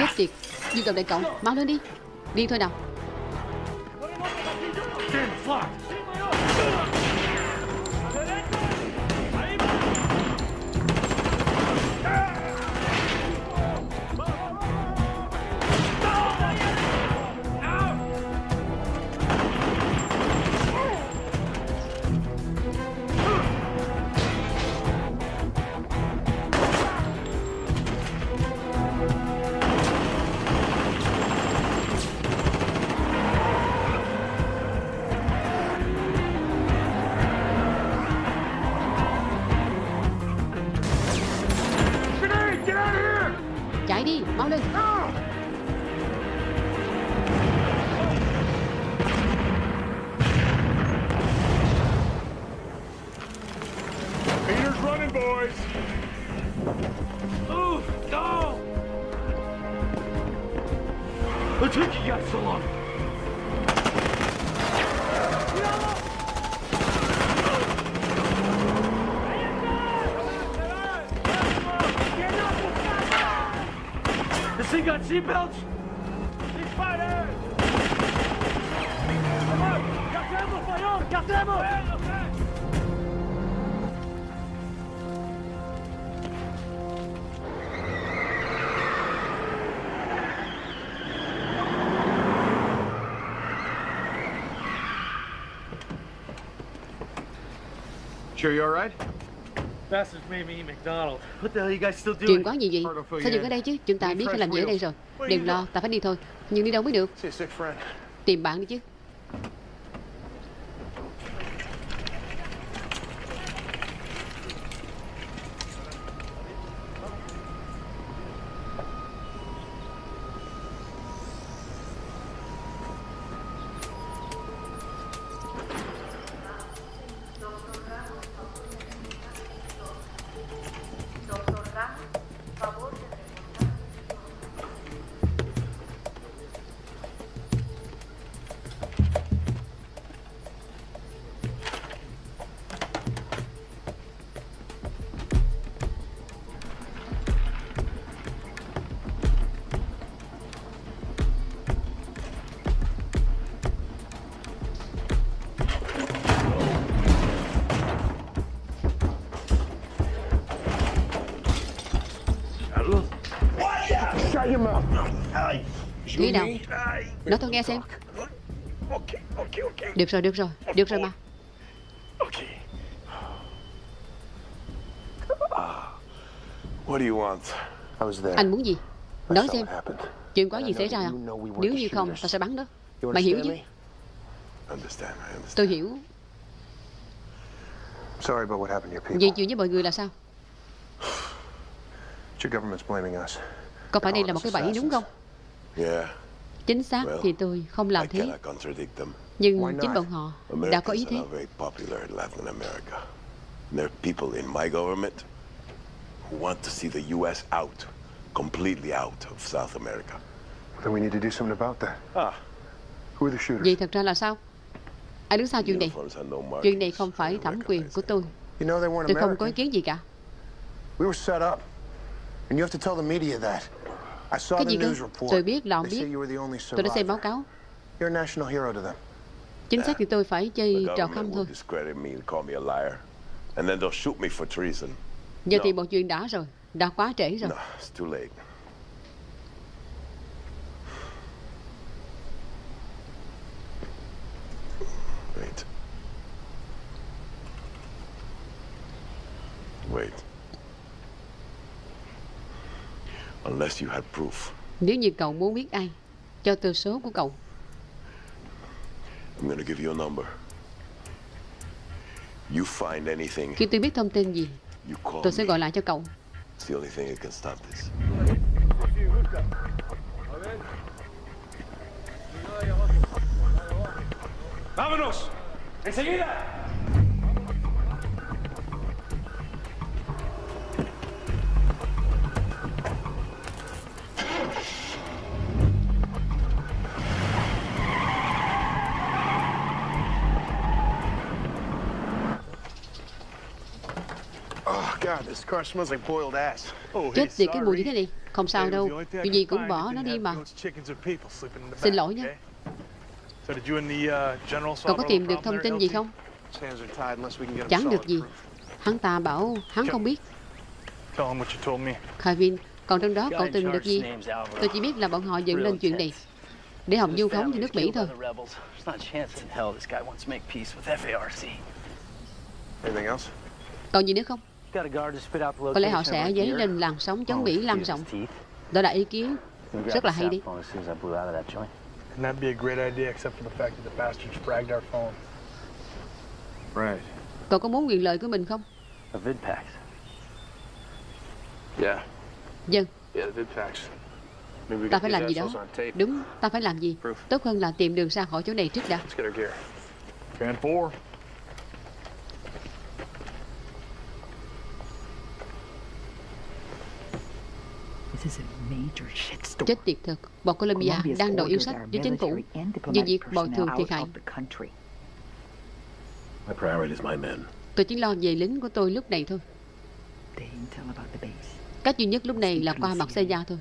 Out.
tiệt. Di động đại cậu. Mau lên đi. Đi thôi nào
What took you guys so long? This thing got seatbelts?
Spider! Come on! Cartemos, Fayon! Cartemos!
You
guys still doing?
Chuyện quá gì vậy? Sao dừng ở đây chứ? Chúng ta biết phải làm gì ở đây rồi. Đừng lo Ta phải đi thôi. Nhưng đi đâu mới được. Tìm bạn đi chứ nghe xem. Được rồi được rồi. Được rồi mà.
What do you want? I was there.
Anh muốn gì? Nói xem. Chuyện có
And
gì xảy ra? không Nếu như không
shooters.
ta sẽ bắn đó Mày hiểu chứ. Tôi hiểu.
Sorry about what happened to your people.
Vậy chuyện với mọi người là sao?
Your government's blaming us.
Có phải đây là một cái bẫy đúng không?
Yeah,
Chính xác
Well,
thì tôi không làm thế. Nhưng chính bọn họ đã có ý thế.
There are people in my government who want to see the U.S. out, completely out of South America.
Then we need to do something about that.
Ah.
Who are the shooters?
Vậy thật ra là sao Ai đứng sau chuyện này. Chuyện này không phải thẩm quyền của tôi
You know they weren't
Tôi không có ý kiến gì cả
We were set up. And you have to tell the media that. I saw
Cái
the
gì cơ
news report.
Tôi biết là ông biết
you were the only
Tôi đã xem báo
survivor.
cáo
You're a national hero to them.
Chính xác thì tôi phải
The
chơi trò
government
khăm thôi
discredit me and call me a liar. And then they'll shoot me for treason.
Giờ thì một chuyện đã rồi Đã quá trễ rồi
No, it's too late. Wait. Wait. Unless you had proof,
Nếu như cậu muốn biết ai Cho tôi số của cậu
I'm gonna give you a number. You find anything,
Khi tôi biết thông tin gì
you call
Tôi sẽ gọi lại cho cậu
It's the only thing that can stop this.
¡Vámonos! ¡Enseguida!
Chết tiệt cái mùi như thế này. Không sao đâu. Chuyện gì cũng bỏ nó đi mà. Xin lỗi nha
So did you and the uh,
Cậu có tìm được thông tin gì không? Chẳng được gì. Hắn ta bảo hắn không biết. Kevin Còn trong đó cậu tìm được gì. Tôi chỉ biết là bọn họ dựng lên chuyện này Để Hồng du khống cho nước Mỹ thôi? Còn gì nữa không
Got a guard to spit out the
Có lẽ họ sẽ dấy lên làn sóng chống Mỹ lan rộng. Đó là ý kiến Rất là hay đi
cell phone as soon as I blew out of that joint.
And that'd be a great idea, except for the fact that the bastards fragged our phone.
Right.
Cậu có muốn quyền lợi của mình không
A vidpax.
Yeah.
Dân
Yeah, the we
Ta
get
phải làm gì đó
assholes on tape.
Đúng ta phải làm gì Tốt hơn là tìm đường ra khỏi chỗ này trước đã
Let's get our gear.
Fan four.
Chết tiệt thật. Bọn Colombia đang đòi yêu sách với chính phủ. Về việc bồi thường thiệt hại
My priority is my men.
Tôi chỉ lo về lính của tôi lúc này thôi. Cách duy nhất lúc này là qua mặt xe gia thôi.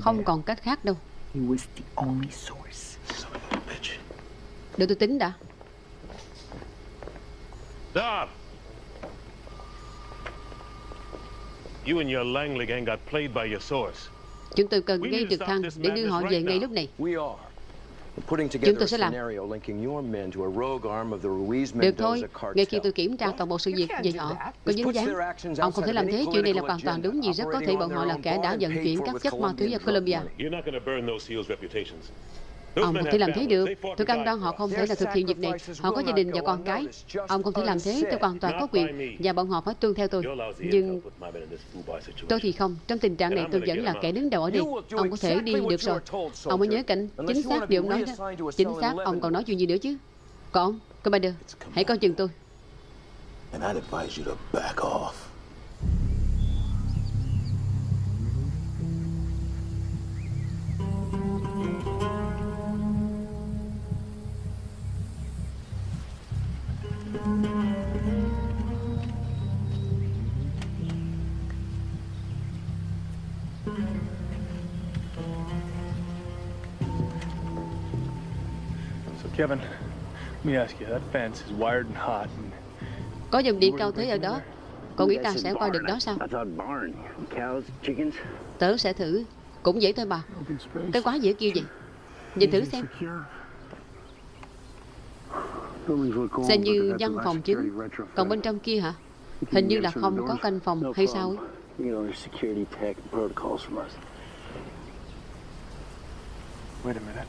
Không còn cách khác đâu. Để tôi tính đã.
Stop! You and your Langley gang got played by your source.
Chúng tôi cần ngay trực thăng để đưa họ về ngay lúc này. Chúng
together
tôi
a
sẽ làm.
scenario linking your men to a rogue arm of the Ruiz
Được thôi, ngay khi tôi kiểm tra toàn bộ sự việc về họ có dính dáng Ông không thể làm thế, chuyện này là hoàn toàn đúng vì rất có thể bọn họ là kẻ đã vận chuyển các chất ma túy ở Colombia Ông không thể làm thế được. Tôi cam đoan họ không thể là thực hiện việc này. Họ có gia đình và con cái. Ông không thể làm thế, tôi hoàn toàn có quyền. Và bọn họ phải tuân theo tôi. Nhưng tôi thì không. Trong tình trạng này tôi vẫn là kẻ đứng đầu ở đây. Ông có thể đi được rồi. Ông mới nhớ cảnh chính xác điều ông nói đó. Chính xác, ông còn nói chuyện gì nữa chứ? Còn ông, Commander, hãy coi chừng tôi.
And I'd advise you to back off.
Kevin, let me ask you, that fence is wired and hot. And
Có dòng điện cao thế ở đó? Cậu nghĩ ta sẽ qua được đó sao?
I thought barn. Cows, chickens.
Tớ sẽ thử. Cũng dễ thôi mà. Cái quá dễ kêu gì Nhìn thử xem. Xem như văn phòng chính. Còn bên trong kia hả? Hình như là không có canh phòng hay sao ấy.
Wait a minute.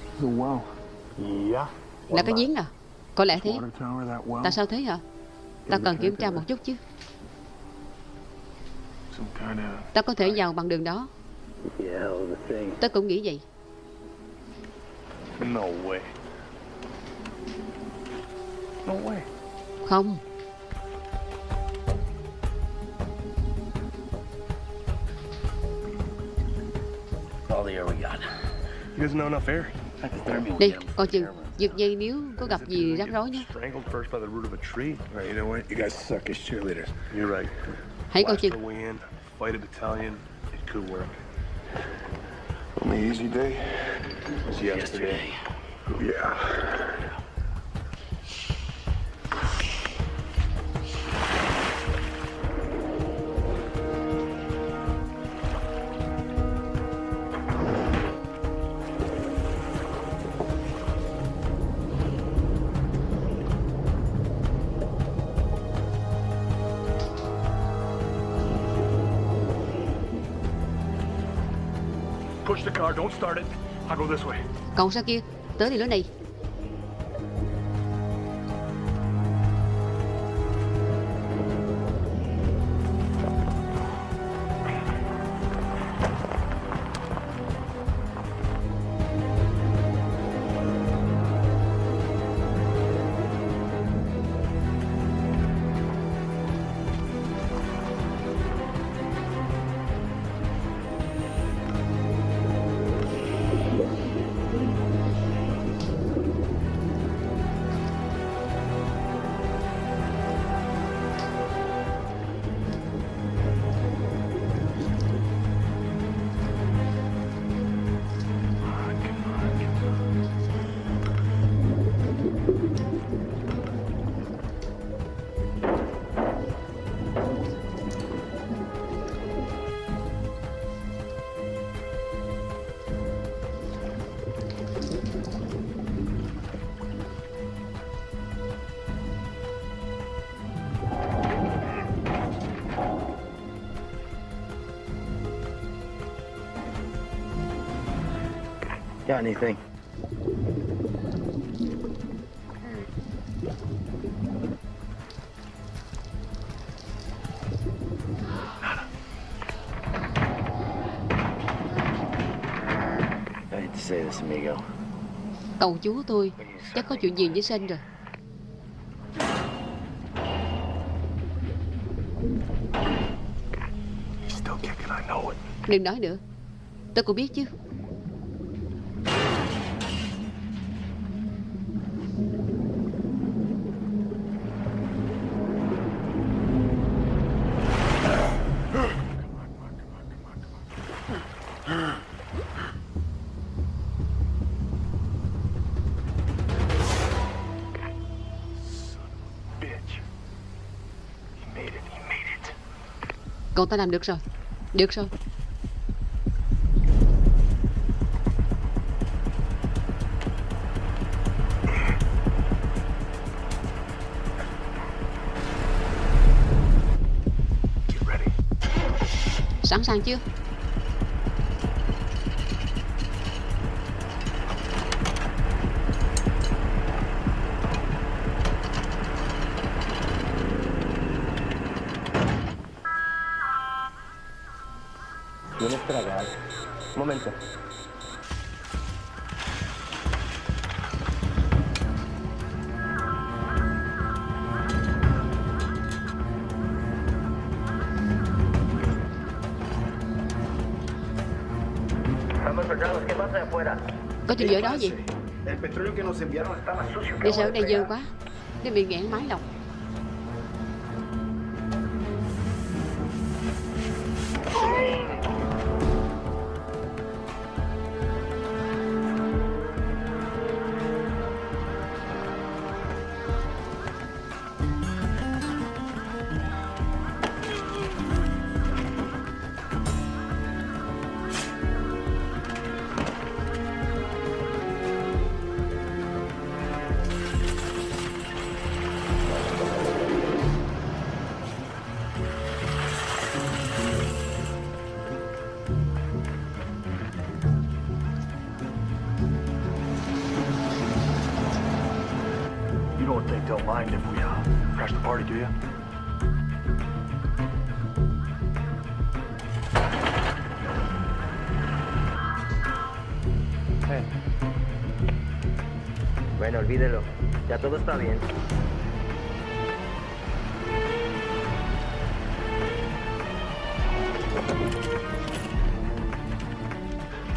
The well. Yeah.
Là cái giếng à Có lẽ thế. Tại sao thế hả Ta cần kiểm tra một chút chứ Ta có thể vào bằng đường đó
Yeah, hell of a thing.
Tớ cũng nghĩ vậy. Không
All the air we got.
He doesn't know enough air.
Đi coi chừng Giật dây nếu có gặp gì rắc rối nhé
Strangled first by the root of a tree.
Right, you know what? You guys suck as cheerleaders.
You're right.
Hãy coi chừng.
Only easy day.
Was yesterday.
Yeah.
Don't start it. I'll go this way.
Sao kia Tớ thì lối này
Got anything? I hate to say this, amigo.
Cậu chú tôi Chắc có chuyện gì với Sen rồi
Still kicking, I know it.
Đừng nói nữa Tôi cũng biết chứ ta làm được rồi. Được rồi. Sẵn sàng chưa
Un momento.
Estamos soldados, ¿qué pasa de afuera?
Có chuyện gì ở đó gì
El petróleo que nos enviaron estaba sucio.
Đi sợ ở đây dơ quá Để bị nghẹn máy lọc
crash the party, do you?
Bueno, olvídelo. Ya todo está bien.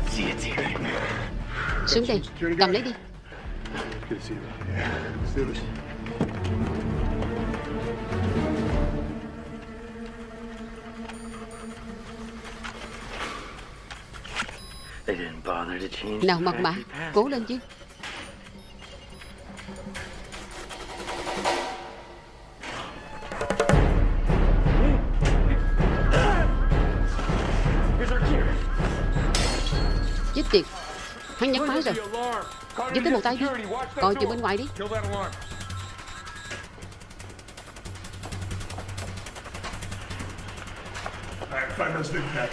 See it's here.
Nào mật mã. Cố lên chứ Chết tiệt Hắn nhấn máy rồi Giật tới một tay đi Coi chừng bên ngoài đi.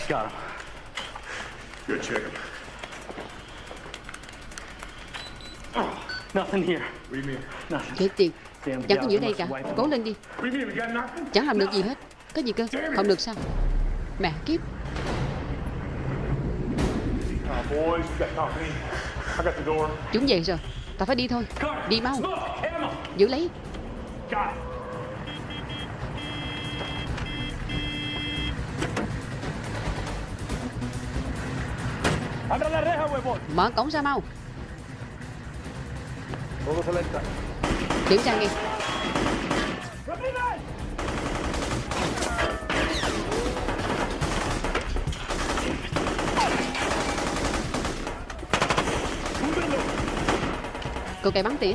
Got him.
Good, check.
Nothing here.
What do you mean?
Nothing.
Chết tiệt
Damn
Chẳng có gì ở đây cả. Cố lên đi? Chẳng làm được gì hết. Có gì cơ? Không được sao. Mẹ kiếp. Chúng về rồi. Ta phải đi thôi. Đi mau. Giữ lấy. Mở cổng ra mau Kiểm tra nghe Cô cây bắn tỉa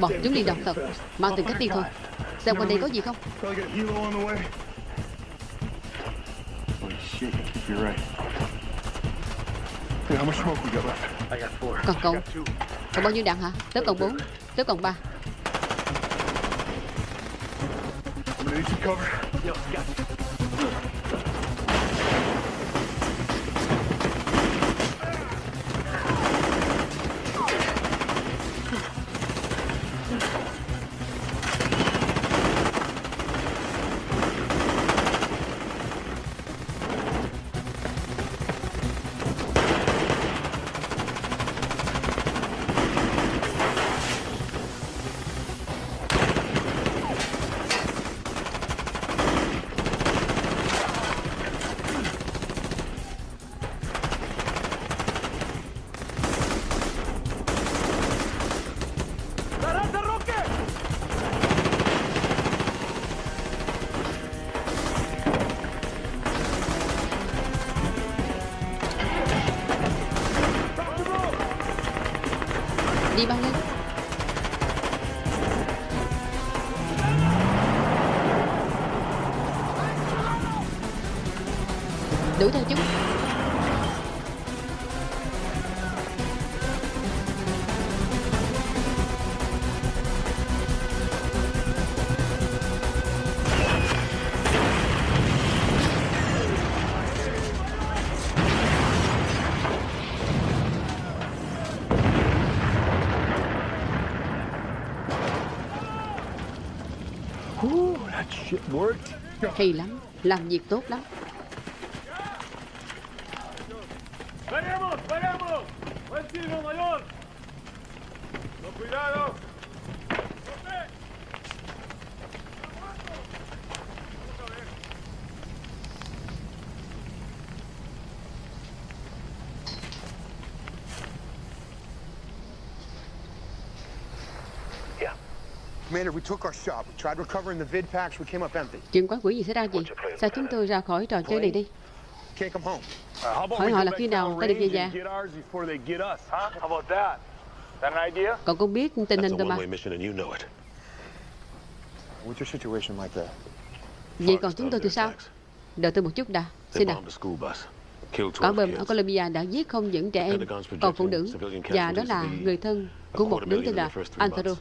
Bọn chúng đi độc thật Mau tìm cách đi thôi Xem quanh đây có gì không
Probably get a helo on the way. Holy shit, you're right. Hey, how much smoke we got left? I got four.
Còn cậu Còn bao nhiêu đạn hả Tớ còn 4 Tớ còn 3 Hay lắm Làm việc tốt lắm. Chuyện quái quỷ gì xảy ra gì Sao chúng tôi ra khỏi trò chơi này đi?
Can't come home.
Uh, how about
Hỏi họ là khi nào ta được về nhà? Cậu cũng biết tình hình rồi mà? Vậy còn chúng tôi thì sao? Đợi tôi một chút đã. Xin nào. Quả
12
bom ở. Colombia đã giết không những trẻ em Còn phụ nữ Và đó là người thân của một đứa tên là Antero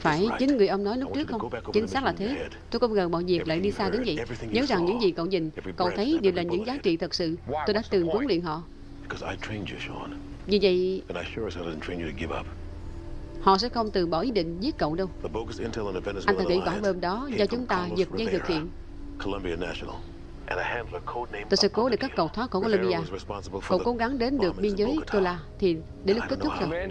Phải chính người ông nói lúc trước không? Chính xác là thế. Tôi không ngờ mọi việc lại đi xa đến vậy? Nhớ rằng những gì cậu nhìn Cậu thấy đều là những giá trị thật sự. Tôi đã từng huấn luyện họ. Vì vậy họ sẽ không từ bỏ ý định giết cậu đâu. Anh ta nghĩ quả bom đó do chúng ta giật dây thực hiện
National,
Tôi sẽ cố để các cậu thoát khỏi Colombia Cậu cố gắng đến được biên giới Tola Thì đến lúc kết thúc rồi.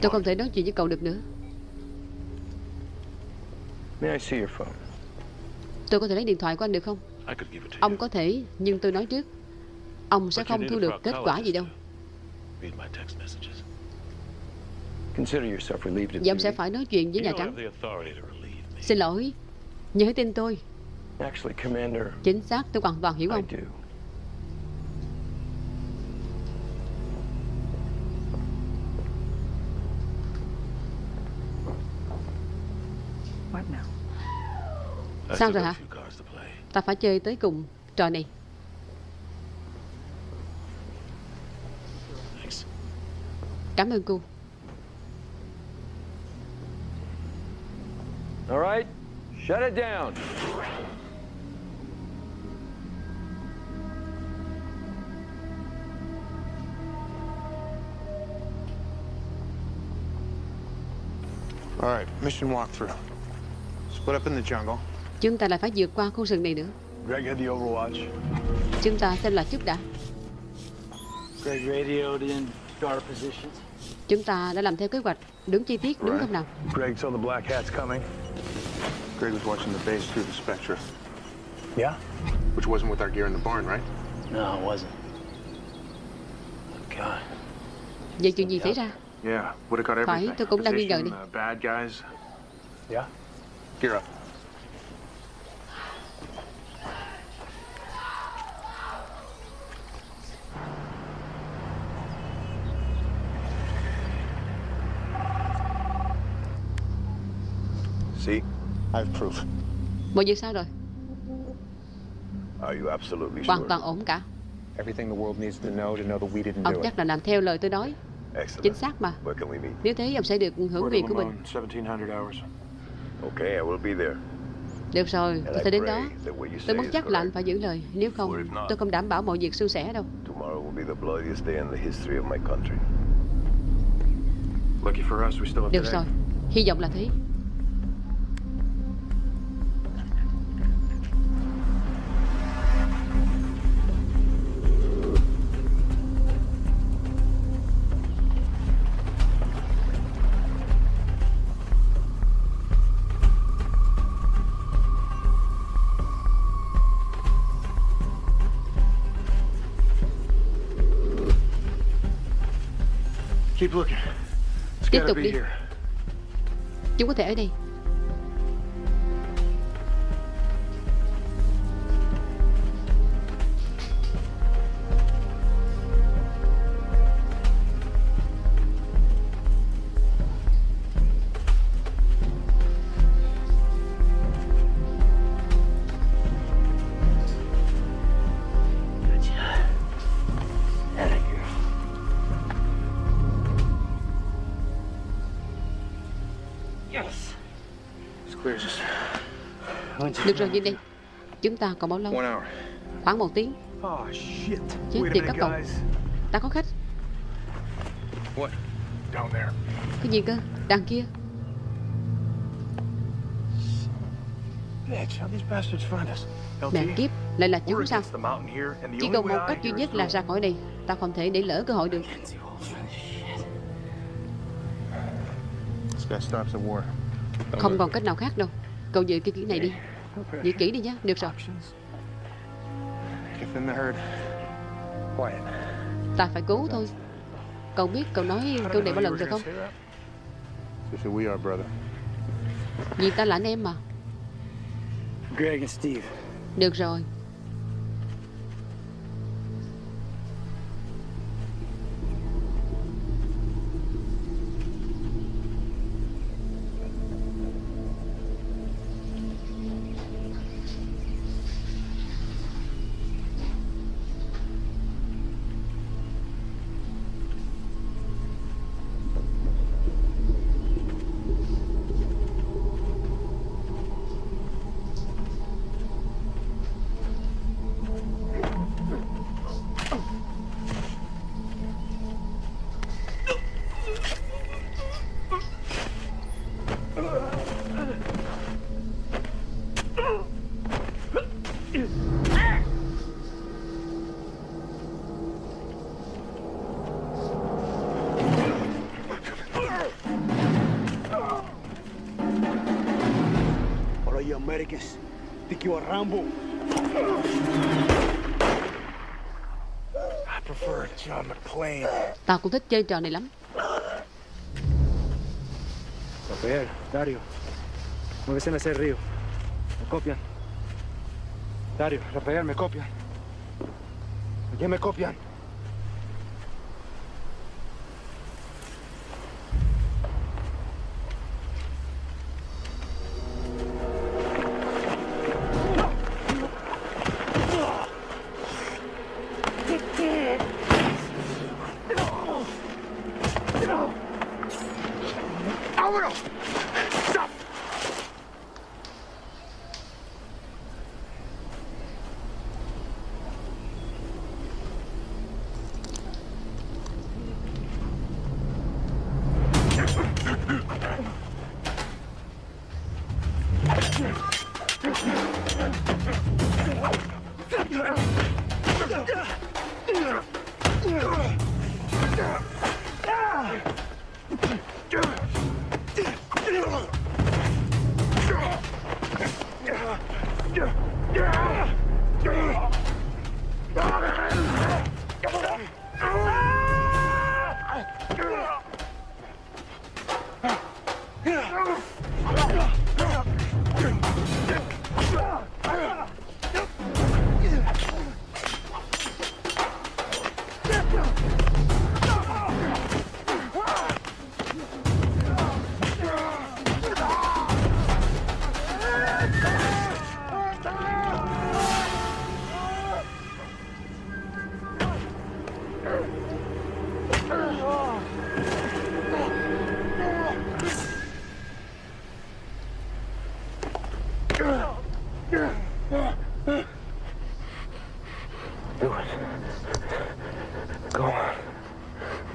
Tôi không thể nói chuyện với cậu được nữa.
May I see your phone?
Tôi có thể lấy điện thoại của anh được không?
I could give it to
Ông có thể Nhưng tôi nói trước. Ông sẽ không thu được kết quả gì đâu.
you. Read my text messages.
Consider yourself relieved of
Vậy ông sẽ phải nói chuyện với
You
Nhà Trắng.
have the authority to relieve me.
Xin lỗi Hãy tin tôi
Actually, Commander,
Chính xác tôi hoàn toàn hiểu
I
ông
do.
What now?
I
Sao rồi hả. Ta phải chơi tới cùng trò này
Thanks.
Cảm ơn cô
All right, shut it down.
All right, mission walkthrough. Split up in the jungle.
Chúng ta lại phải vượt qua khu rừng này nữa
Greg had the overwatch.
Chúng ta xem lại chút đã
Greg radioed in to our positions.
Chúng ta đã làm theo kế hoạch Đúng chi tiết đúng không nào
Greg saw the black hats coming.
Greg was watching the base through the Spectra.
Yeah?
Which wasn't with our gear in the barn, right?
No, it wasn't. God.
Vậy chuyện gì xảy ra
Yeah, would have got
Phải,
everything.
tôi cũng đang nghi ngờ đi.
Uh, bad guys.
Yeah?
Gear up.
See?
I have proof.
Mọi việc sao rồi
Are you absolutely
Hoàn
sure?
toàn ổn cả
Everything the world needs to know to know that we didn't do
Ông chắc là làm theo lời tôi nói
Excellent.
Chính xác mà
Where can we meet?
Nếu thế ông sẽ được hưởng quyền của mình
1700 hours.
Okay, I will be there.
Được rồi, tôi sẽ đến đó Tôi muốn chắc là anh phải giữ lời Nếu không, tôi không đảm bảo mọi việc suôn sẻ đâu
Tomorrow will be the bloodiest day in the history of my country.
Lucky for us, we still have
Được
today.
rồi, hy vọng là thế Tiếp tục đi. Chúng có thể ở đây nhìn đi. Chúng ta còn bao lâu. Khoảng một tiếng.
Oh, shit.
Chết tiệt các cậu. Ta có khách.
What?
Down there.
Cái gì cơ? Đằng kia? Mẹ kiếp Lại là chúng sao? Chỉ còn một cách duy nhất là ra khỏi đây. Ta không thể để lỡ cơ hội được. Không còn cách nào khác đâu. Cậu giữ cái kỹ này đi Giữ kỹ đi nhé Được rồi. Ta phải cứu thôi. Cậu biết cậu nói câu này bao lần rồi không. Vì ta là anh em mà.
Greg and Steve.
Được rồi
Rambo?
I prefer John McClane.
Tao cũng thích chơi trò này lắm
Rafael, Dario. Muévese en ese río. Me copian. Dario, Rafael, me copian. ¿Quién me copian?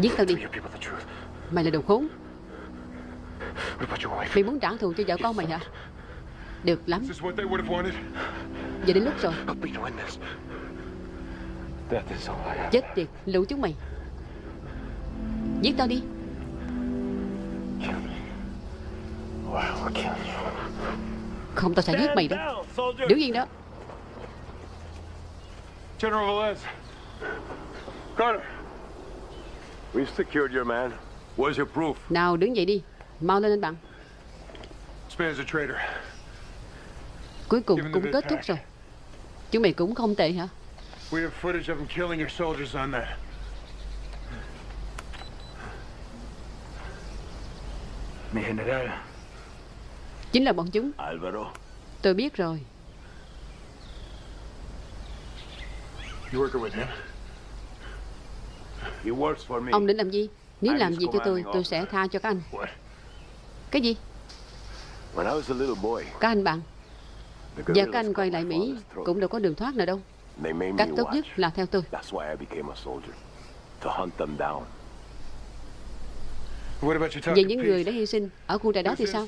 Giết tao đi
Tell your people the truth.
Mày là đồ khốn? Mày muốn trả thù cho vợ con mày hả Được lắm
Is this what they would have wanted?
Giờ đến lúc rồi. Chết tiệt lũ chúng mày Giết tao đi. Không tao sẽ giết mày đó Đứng yên đó
General Velez. Carter.
We've secured your man. Where's your proof?
Nào đứng dậy đi Mau lên anh bạn. Cuối cùng cũng kết thúc rồi Chúng mày cũng không tệ hả
We have footage of him killing your soldiers on that.
Mi general.
Chính là bọn chúng
Alvaro.
Tôi biết rồi
You working with him?
He works for me.
Ông định làm gì? Nếu làm gì cho tôi Tôi sẽ tha cho các anh? Cái gì?
When I was a little boy,
Các anh bạn.
guerrillas
các anh quay lại Mỹ. Cũng đâu có đường thoát nào đâu. Cách tốt nhất là theo tôi. Về những người đã hy sinh Ở khu trại đó thì sao.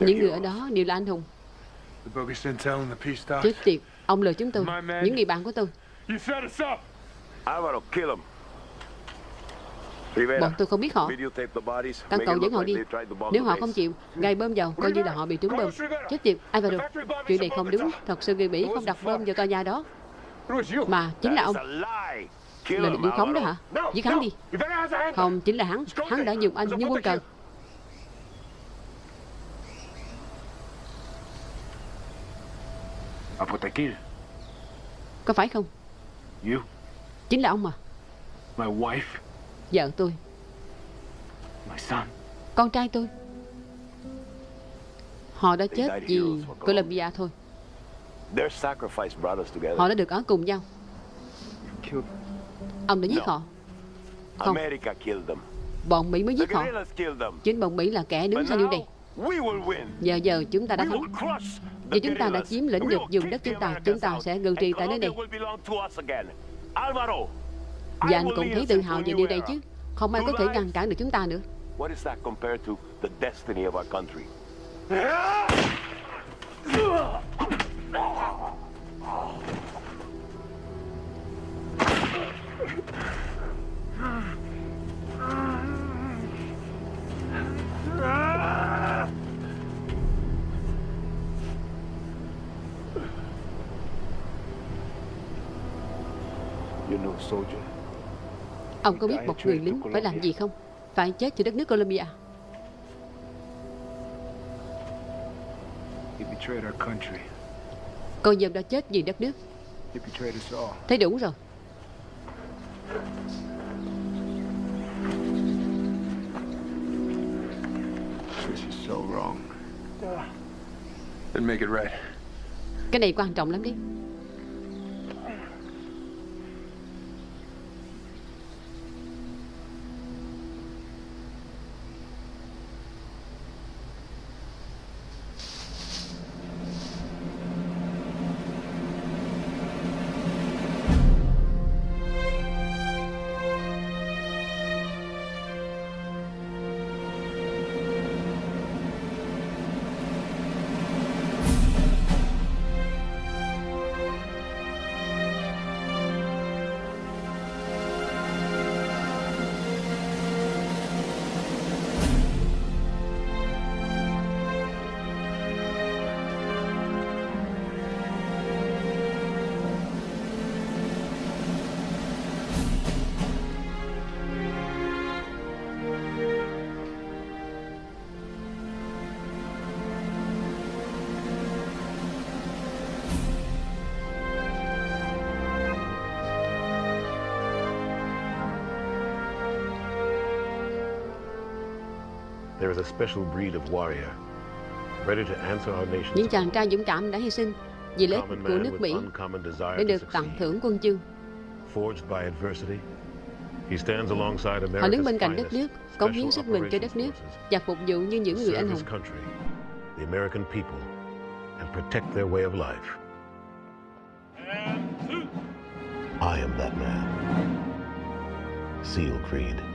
Những người ở đó đều là anh hùng. Chết tiệt Ông lừa chúng tôi. Những người bạn của tôi. Bọn tôi không biết họ.
Make
cậu dẫn họ đi. Nếu họ không chịu Gây bơm vào Coi như là họ bị trúng bơm. Chết tiệt Alvaro Chuyện này không đúng. Thật sự người Mỹ không đặt bơm vào tòa nhà đó. Mà chính là ông. Là
him,
điều khống đó hả? Giết hắn đi. Không chính là hắn. Hắn đã dùng anh như quân cờ Có phải không
You.
Chính là ông mà
My wife.
Vợ tôi
My son.
Con trai tôi Họ đã chết vì Colombia thôi
Their sacrifice brought us together.
Họ đã được ở cùng nhau. Ông đã giết họ Không
America killed them.
Bọn Mỹ mới giết họ. Chính bọn Mỹ là kẻ đứng sau điều này
now, we will win.
Giờ giờ chúng ta đã
We
thắng
will crush the
Vì chúng ta đã chiếm lĩnh được vùng đất chúng ta Chúng ta sẽ ngự trị tại nơi này. Và anh cũng thấy tự hào về điều này chứ. Không ai có thể ngăn cản được chúng ta nữa.
What is that compared to the destiny of our country?
You know, soldier.
Ông có biết một người lính phải làm gì không Phải chết cho đất nước Colombia
He betrayed our country.
Cô dâm đã chết vì đất nước. Thấy đủ rồi
This is so wrong.
Then make it right.
Cái này quan trọng lắm đấy Những chàng trai dũng cảm đã hy sinh Vì lợi ích của nước Mỹ Để được tặng thưởng quân chương
Forged by adversity, he stands alongside
Họ đứng bên cạnh đất nước Cống hiến sức mình cho đất nước Và phục vụ như những người anh hùng
country, the American people, and protect their way of life. I am that man. SEAL Creed.